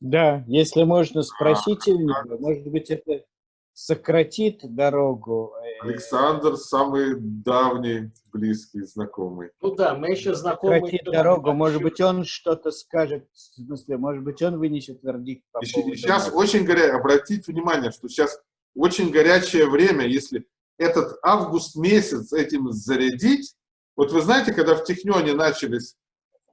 Да, если А, можно, спросите у него. Может быть, это сократит дорогу. э, Александр самый давний, близкий, знакомый. Ну да, мы еще знакомы. Сократит дорогу. Может быть, он что-то скажет. В смысле, может быть, он вынесет вердикт по поводу сейчас нас. очень горячее, обратите внимание, что сейчас очень горячее время, если этот август месяц этим зарядить, вот вы знаете, когда в Технионе начались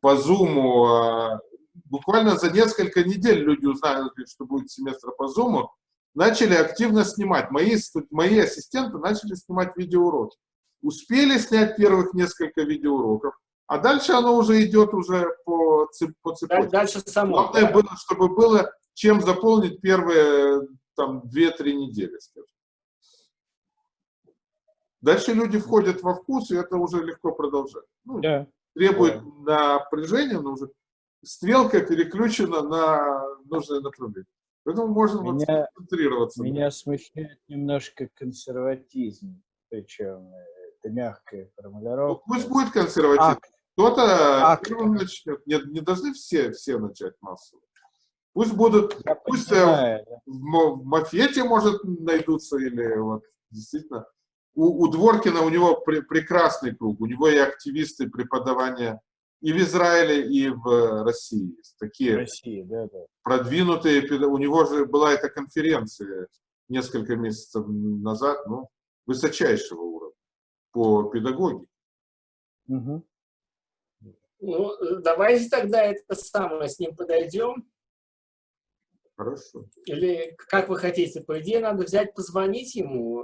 по Зуму, а, буквально за несколько недель люди узнали, что будет семестр по Зуму, начали активно снимать. Мои, мои ассистенты начали снимать видеоуроки. Успели снять первых несколько видеоуроков, а дальше оно уже идет уже по, цеп- по Да- цепочке. Дальше само. Главное да. было, чтобы было чем заполнить первые там 2-3 недели, скажем. Дальше люди входят во вкус, и это уже легко продолжать. Ну, Да. требует напряжения, но уже стрелка переключена на нужное направление. Поэтому можно вот Меня- концентрироваться. Меня смущает немножко консерватизм. Причем э, это мягкая Ну, формулировка. пусть будет консерватив. Акт. Кто-то первым начнет. Не, не должны все, все начать массово. Пусть будут, Я пусть э, понимаю, да. в, в Мафете, может, найдутся, или вот действительно. У, у Дворкина, у него пре- прекрасный круг, у него и активисты преподавания и в Израиле, и в России. Есть В Такие России, да, да. продвинутые, у него же была эта конференция несколько месяцев назад, ну, высочайшего уровня по педагогике. Мгм. Ну, э, давайте тогда это самое с ним подойдем. Хорошо. Или как вы хотите? По идее, надо взять, позвонить ему